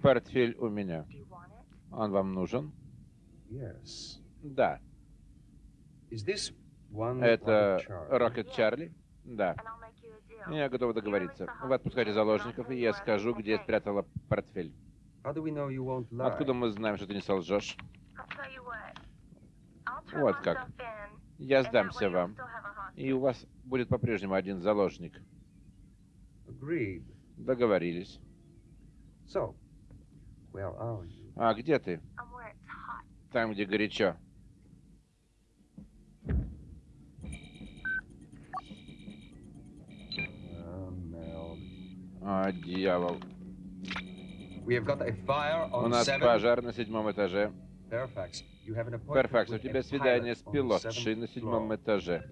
Портфель у меня. Он вам нужен? Yes. Да. Is this one Это Rocket Charlie? Рокет Чарли? Да. Я готов договориться. Вы отпускаете заложников, и я скажу, где я спрятала портфель. Откуда мы знаем, что ты не солжешь? Вот как. Я сдамся вам. И у вас будет по-прежнему один заложник. Agreed. Договорились. So, where are you? А где ты? Там, где горячо. Mel. А, дьявол. We have got a fire У нас seven. пожар на седьмом этаже. Перфакс, у тебя свидание с пилотшей на седьмом floor. этаже.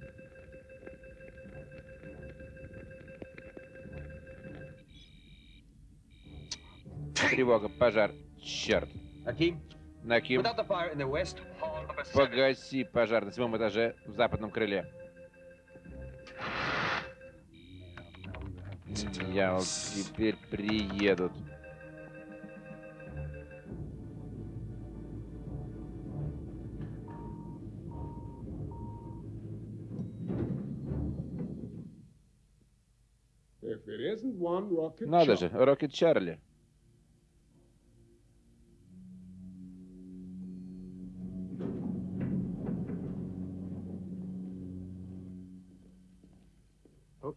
Тревога, пожар. Черт. Аким, Наким, seven. погаси пожар на седьмом этаже в западном крыле. Я вот теперь приедут. Надо же, Рокет Чарли.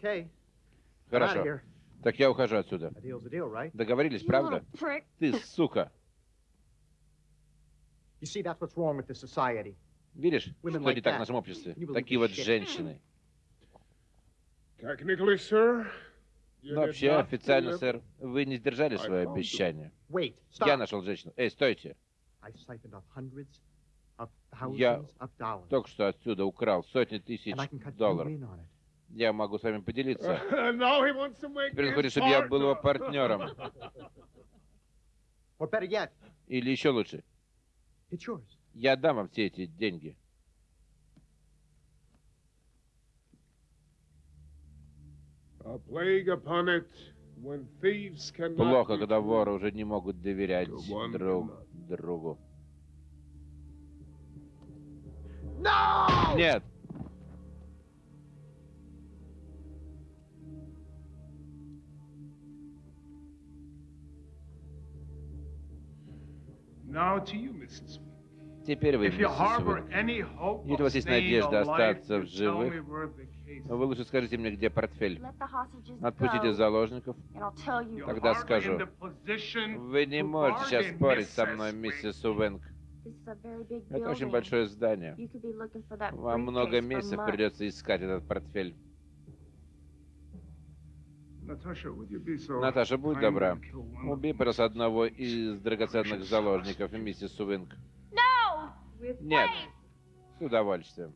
Okay. Хорошо. Так я ухожу отсюда. Договорились, правда? Ты, сука. Видишь, Women что like не так в нашем обществе? Такие вот shit. женщины. Но did вообще, официально, сэр, вы не сдержали свое обещание. Wait, Я нашел женщину. Эй, стойте. Я только что отсюда украл сотни тысяч долларов. Я могу с вами поделиться. Теперь он хочет, чтобы я был его партнером. Или еще лучше, я дам вам все эти деньги. Плохо, когда воры уже не могут доверять друг другу. No! Нет, Now to you, Mrs. теперь вы, If you any hope Если у of вас есть надежда остаться в you tell me живых, where the case вы лучше скажите мне, где портфель. Отпустите заложников. and I'll tell you. You're Тогда скажу. in the position Вы не можете сейчас спорить со Mrs. мной, миссис Увенг. This is a very big Это очень большое здание. You could be looking for that Вам много месяцев придется искать этот портфель. Наташа, будь добра. Убей, пожалуйста, одного из драгоценных заложников, миссис. No! Нет. С удовольствием.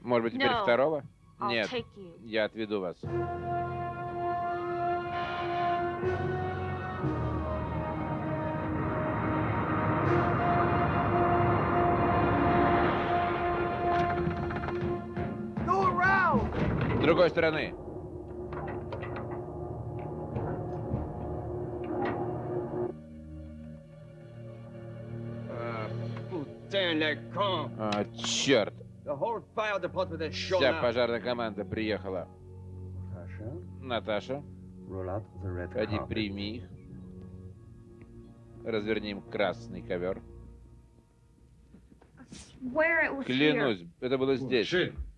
Может быть, теперь No. второго? Нет. Я отведу вас. С другой стороны. Cons! А, черт. Вся пожарная команда приехала. Наташа, carpet. прими их. Разверни им красный ковер. Клянусь, это было здесь.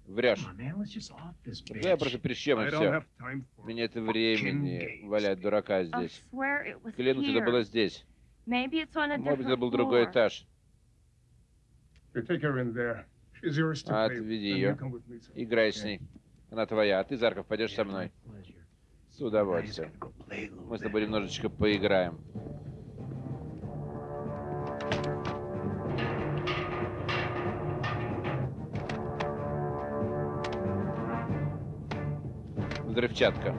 Врешь. Да, bitch. просто прищем и все. for Мне это времени валять дурака здесь. Клянусь, это было здесь. Может быть, это был другой этаж. Отведи ее. Играй с ней. Она твоя, а ты, Зарков, пойдешь со мной. С удовольствием. Мы с тобой немножечко поиграем. Взрывчатка.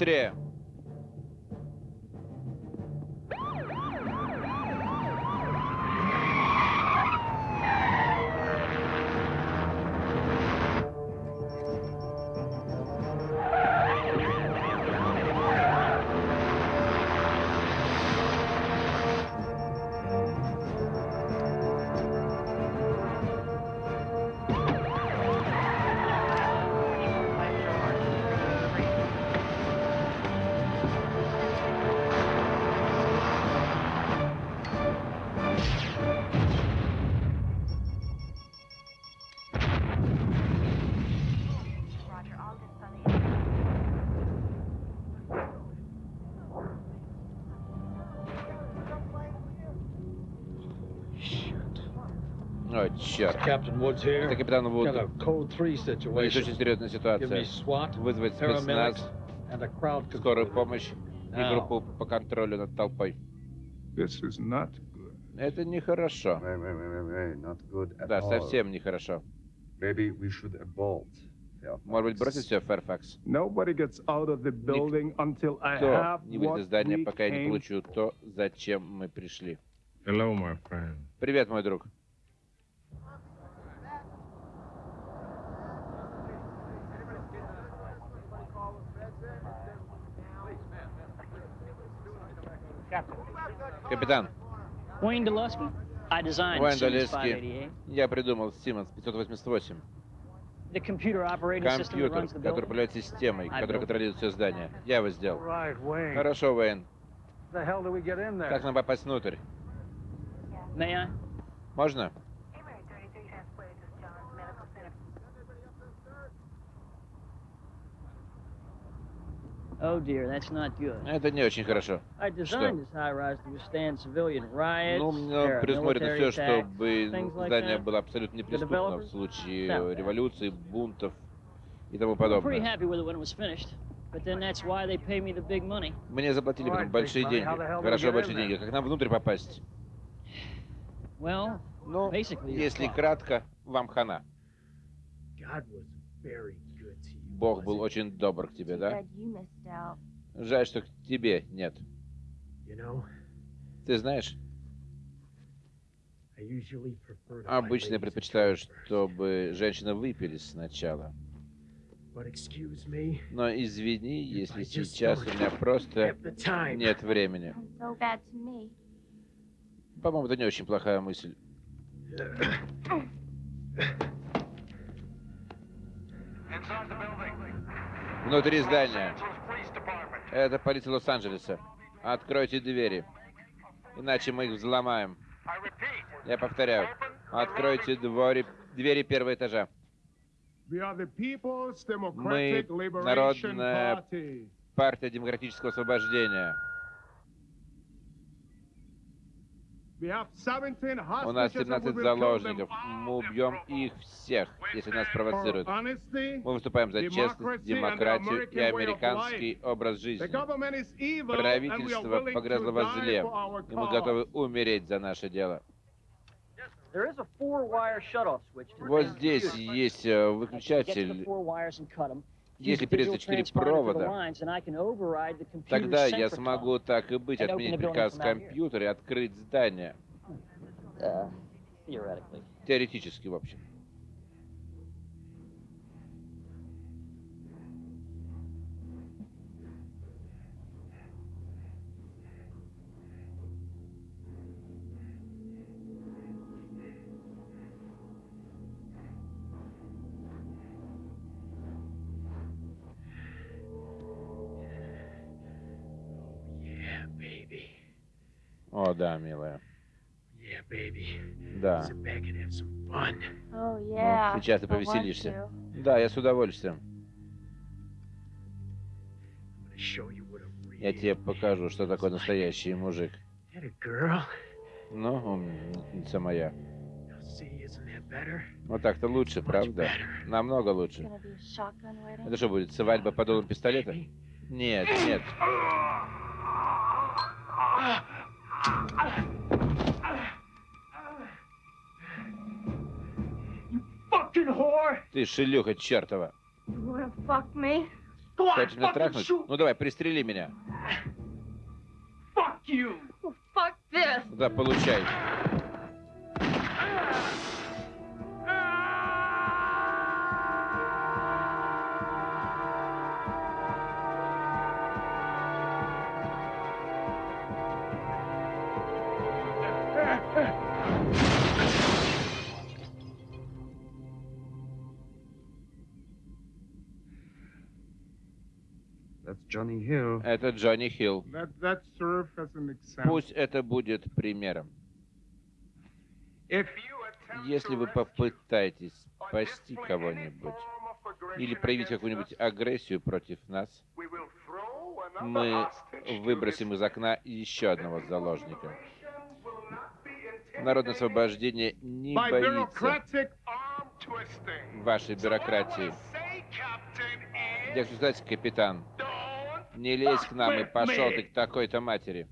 Быстрее! Here. Это капитан Вуд. Got a code 3 Здесь очень серьезная Give ситуация. Вызвать спецназ, скорую помощь и группу по контролю над толпой. This is not good. Это нехорошо. Да, all. совсем нехорошо. Fairfax. Может быть, бросить все, Фэрфакс? Nobody gets out of the building until I Кто have не выйдет из здания, пока я не получу то, зачем мы пришли? Hello, my friend. Привет, мой друг. Капитан, Wayne Delusky. I designed Уэйн. 588, Я придумал Siemens 588. the computer operating system that Компьютер, runs the который управляет системой, built контролирует все здание. Я его сделал. Right, Wayne. Хорошо, Уэйн. The hell do we get in there? Как нам попасть внутрь? May I? Можно? Oh dear, that's not good. Это не очень хорошо. I designed this high rise to withstand civilian riots, Ну, предусмотрено все, чтобы things like здание that. было абсолютно неприступно в случае революции, бунтов и тому I'm pretty подобное. happy with it when it was finished, but then that's why they pay me the big money. Мне заплатили потом большие деньги. How the hell do we Хорошо, большие деньги. Как нам внутрь попасть? Well, Ну, если кратко, вам хана. Бог был очень добр к тебе, да? Жаль, что к тебе нет. Ты знаешь, обычно я предпочитаю, чтобы женщины выпили сначала. Но извини, если сейчас у меня просто нет времени. По-моему, это не очень плохая мысль. Внутри здания. Это полиция Лос-Анджелеса. Откройте двери. Иначе мы их взломаем. Я повторяю. Откройте двори, двери первого этажа. Мы народная партия демократического освобождения. We have 17 У нас hostages and we 17 will kill them заложников. Мы убьем их всех, если нас провоцируют. Мы выступаем за честность, демократию и американский образ жизни. Правительство погрязло во зле, и мы готовы умереть за наше дело. Вот здесь есть э, выключатель. Если перерезать четыре провода, тогда я смогу так и быть, отменить приказ компьютера и открыть здание. Uh. Теоретически, в общем. Да, милая. Yeah, baby. Да. Sit back and have some fun. Oh yeah. Ну, сейчас ты повеселишься. Да, я с удовольствием. Я тебе покажу, что такое настоящий мужик. Ну, умница моя. Вот так-то лучше, правда? Намного лучше. Это что будет, свадьба под дулом пистолета? Нет, нет. Fucking whore! Ты шлюха чертова. Хочешь меня трахнуть? Ну давай, пристрели меня. Fuck you! Fuck this! Да, получай. Это Джонни Хилл. Let that serve as an example. Пусть это будет примером. Если вы попытаетесь спасти кого-нибудь или проявить какую-нибудь агрессию против нас, мы выбросим из окна еще одного заложника. Народное освобождение не by боится bureaucratic arm twisting. вашей бюрократии. Я хочу сказать, капитан, не лезь к нам и пошел ты к такой-то матери.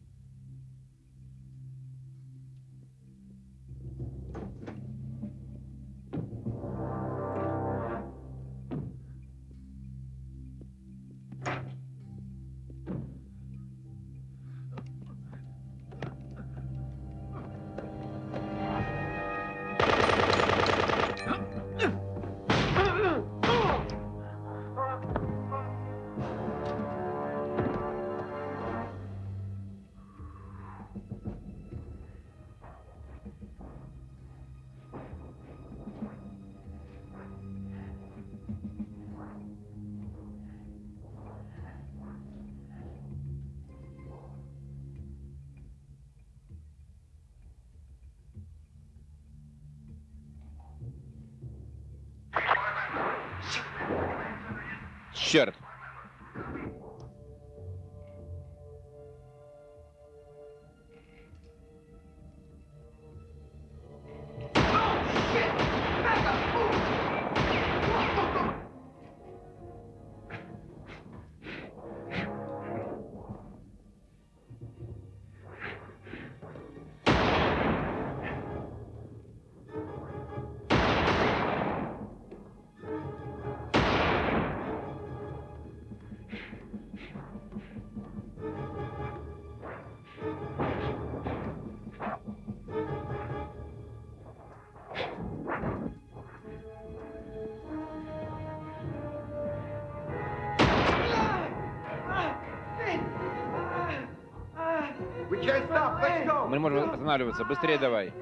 Останавливаться. Быстрее давай.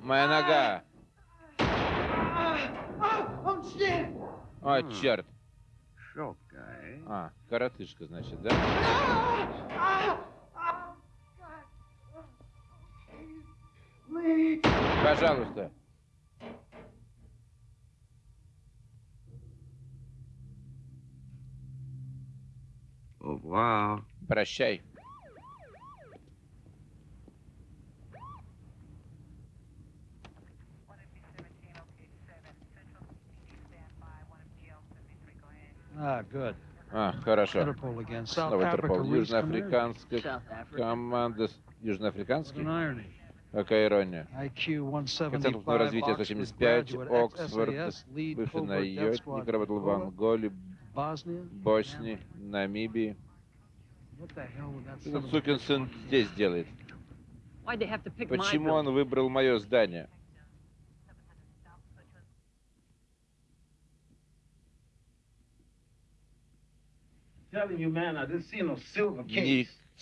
Моя нога. О, черт. Short guy. А, коротышка, значит, да? Пожалуйста. Revoir. Прощай. Ah, good. А, хорошо. Снова Интерпол. Южноафриканская команда... Южноафриканский? Какая ирония. IQ Коэффициент 175, развития Oxford 175, graduate, Оксфорд, бывший squad работал в Angola, Анголе, Bosnia. Боснии, Намибии. A сукин сын здесь делает. Почему он выбрал мое здание?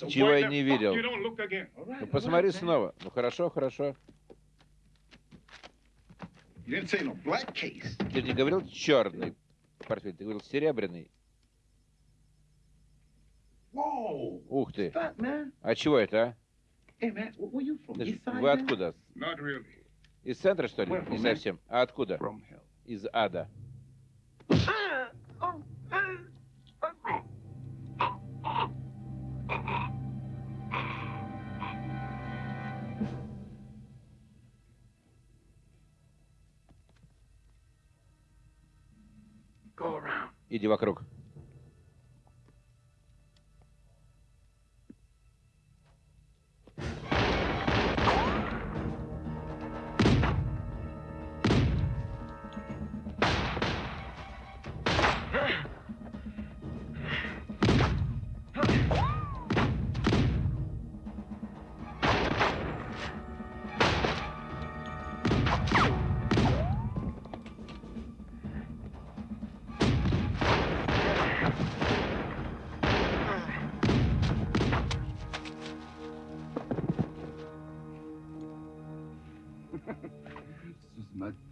Ничего я не видел. Ну посмотри снова. Ну хорошо, хорошо. Ты не говорил черный портфель, ты говорил серебряный. Ух ты. А чего это, а? Вы откуда? Из центра, что ли? Не совсем. А откуда? Из ада. Ah, oh, ah, ah. Иди вокруг.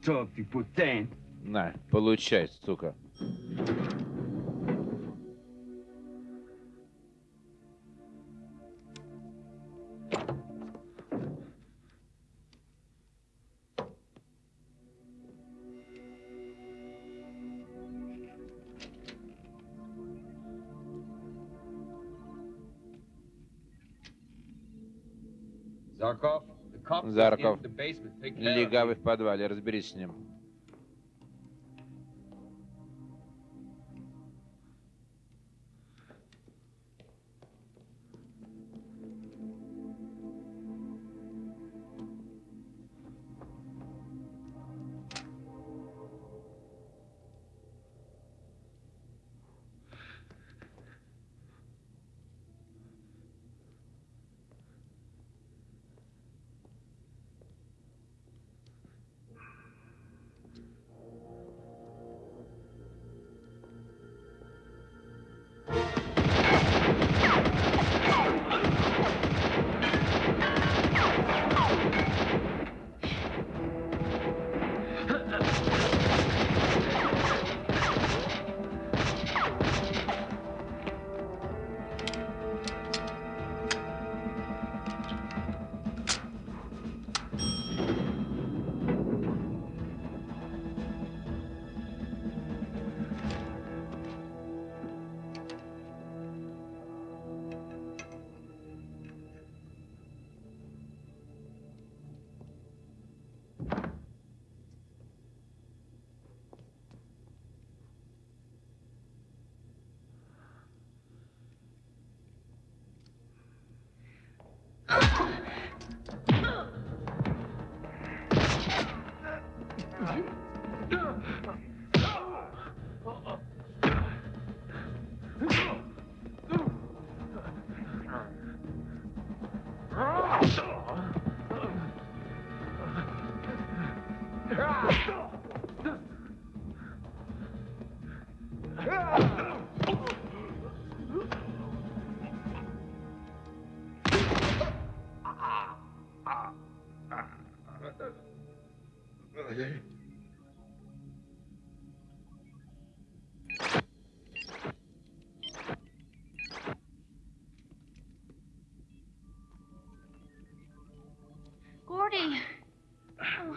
Мотор, ты получай, сука. Зарков. Легавый в подвале, разберись с ним.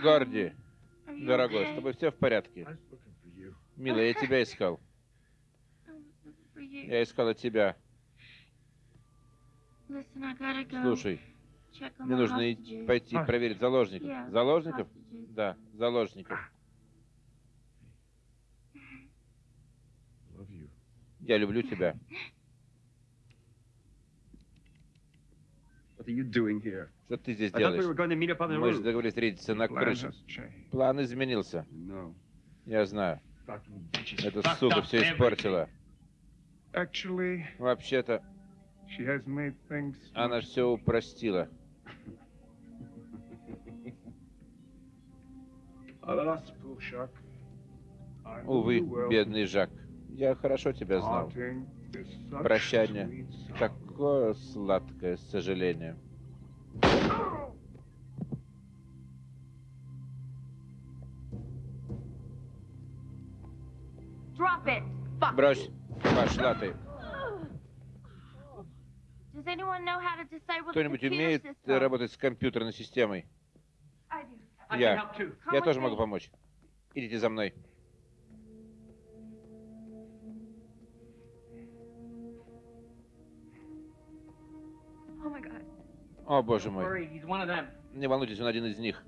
Горди, you дорогой, с тобой все в порядке? Милая, я тебя искал. Я искал от тебя. Слушай, мне нужно пойти проверить заложников. Заложников? Да, заложников. Я люблю тебя. What are you doing here? Что ты здесь делаешь? Мы же договорились встретиться на крыше. План изменился. Я знаю. Эта сука все испортила. Вообще-то, она все упростила. Увы, бедный Жак. Я хорошо тебя знал. Прощание. sorrow. Такое сладкое сожаление. Drop it. Fuck. Брось. Пошла ты. Кто-нибудь умеет работать с компьютерной системой? Я. Я тоже могу помочь. Идите за мной. О, боже мой. Worry, he's one of them. Не волнуйтесь, он один из них.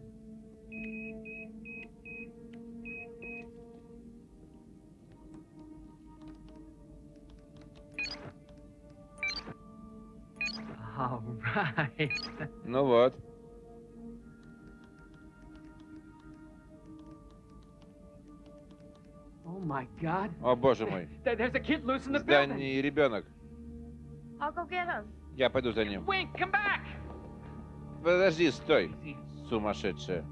Ну вот. Oh. О, боже мой. Building. здании ребенок. Я пойду за ним подожди, стой, сумасшедшая.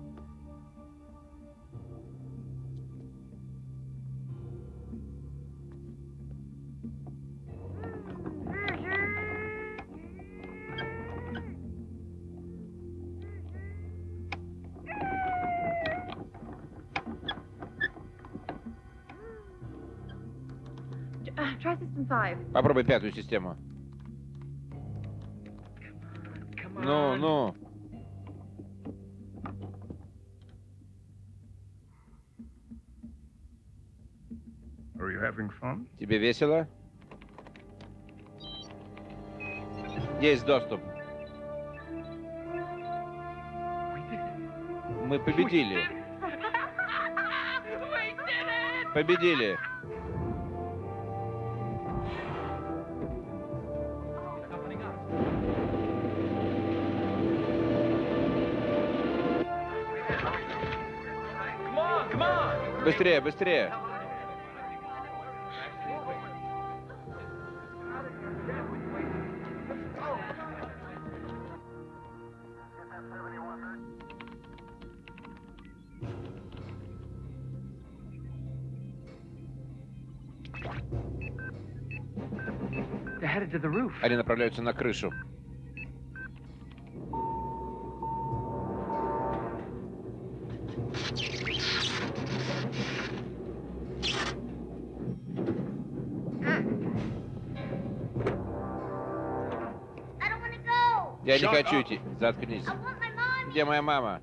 Попробуй пятую систему. Ну, ну. Fun? Тебе весело? Есть доступ. Мы победили. Победили. Быстрее, быстрее. Они направляются на крышу. Я не хочу идти. Заткнись. Где моя мама?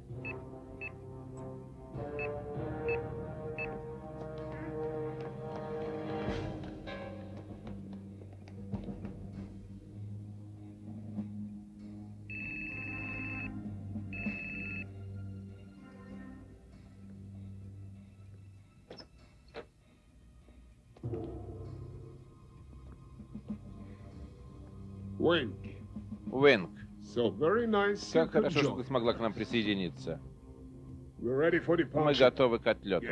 Как хорошо, что ты смогла к нам присоединиться. Мы готовы к отлету.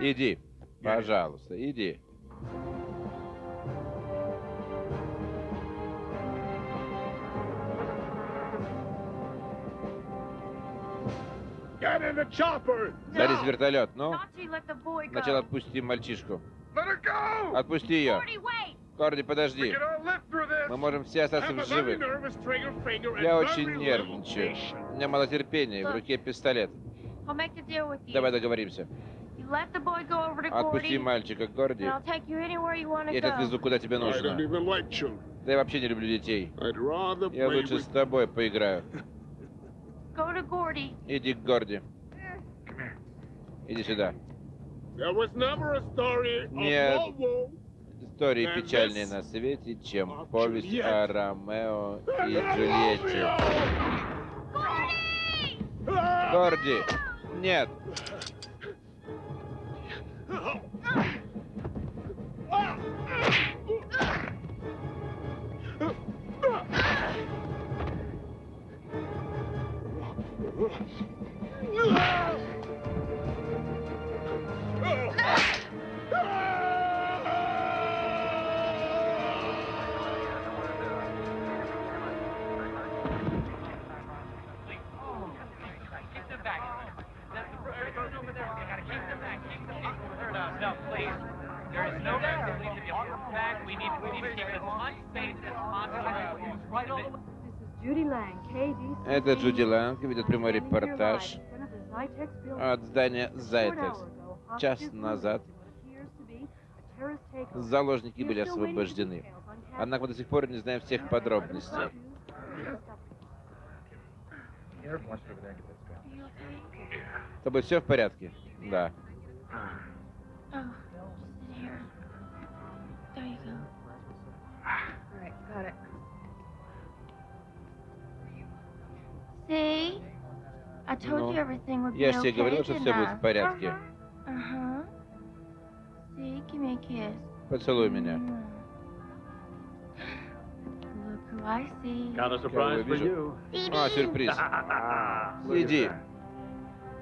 Иди. Пожалуйста, иди. В вертолет. Ну, сначала отпусти мальчишку. Отпусти ее. We подожди. Мы можем все остаться в живых. Я очень нервничаю. У меня мало терпения, в руке пистолет. Давай договоримся. Отпусти мальчика, Горди. Я тебя отвезу куда тебе нужно. Да я вообще не люблю детей. Я лучше с тобой поиграю. Иди к Горди. Иди сюда. Нет. Истории печальнее на свете, чем повесть о Ромео и Джульетте. Горди! Нет! No, Это Джуди Ланг ведет прямой репортаж от здания Зайтекс. Час назад заложники были освобождены. Однако мы до сих пор не знаем всех подробностей. С тобой все в порядке? Да. Oh, See? I told Ну, you everything would be Я же тебе okay, говорил, что didn't все будет I? в порядке. Uh-huh. See, give me a kiss. Поцелуй меня. Mwah. Look who I see. Got a surprise for you. А, сюрприз. Иди.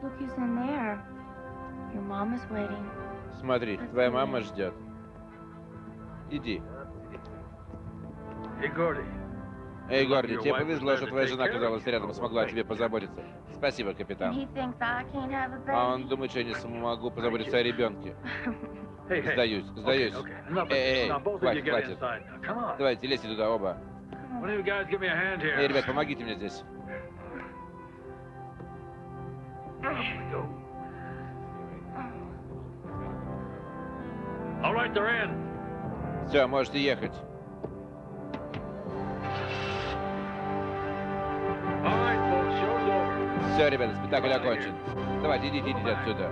Look who's in there. Your mom is waiting. Смотри, твоя мама ждет. Иди. Hey, Gordy. Эй, Горди, тебе повезло, что твоя жена оказалась рядом и смогла о тебе позаботиться. Спасибо, капитан. А он думает, что я не смогу позаботиться о ребенке. Сдаюсь, сдаюсь. Эй, эй, хватит, хватит. Давайте, лезьте туда оба. Эй, ребят, помогите мне здесь. Все, можете ехать. Все, ребята, спектакль окончен. Давайте, идите, идите отсюда.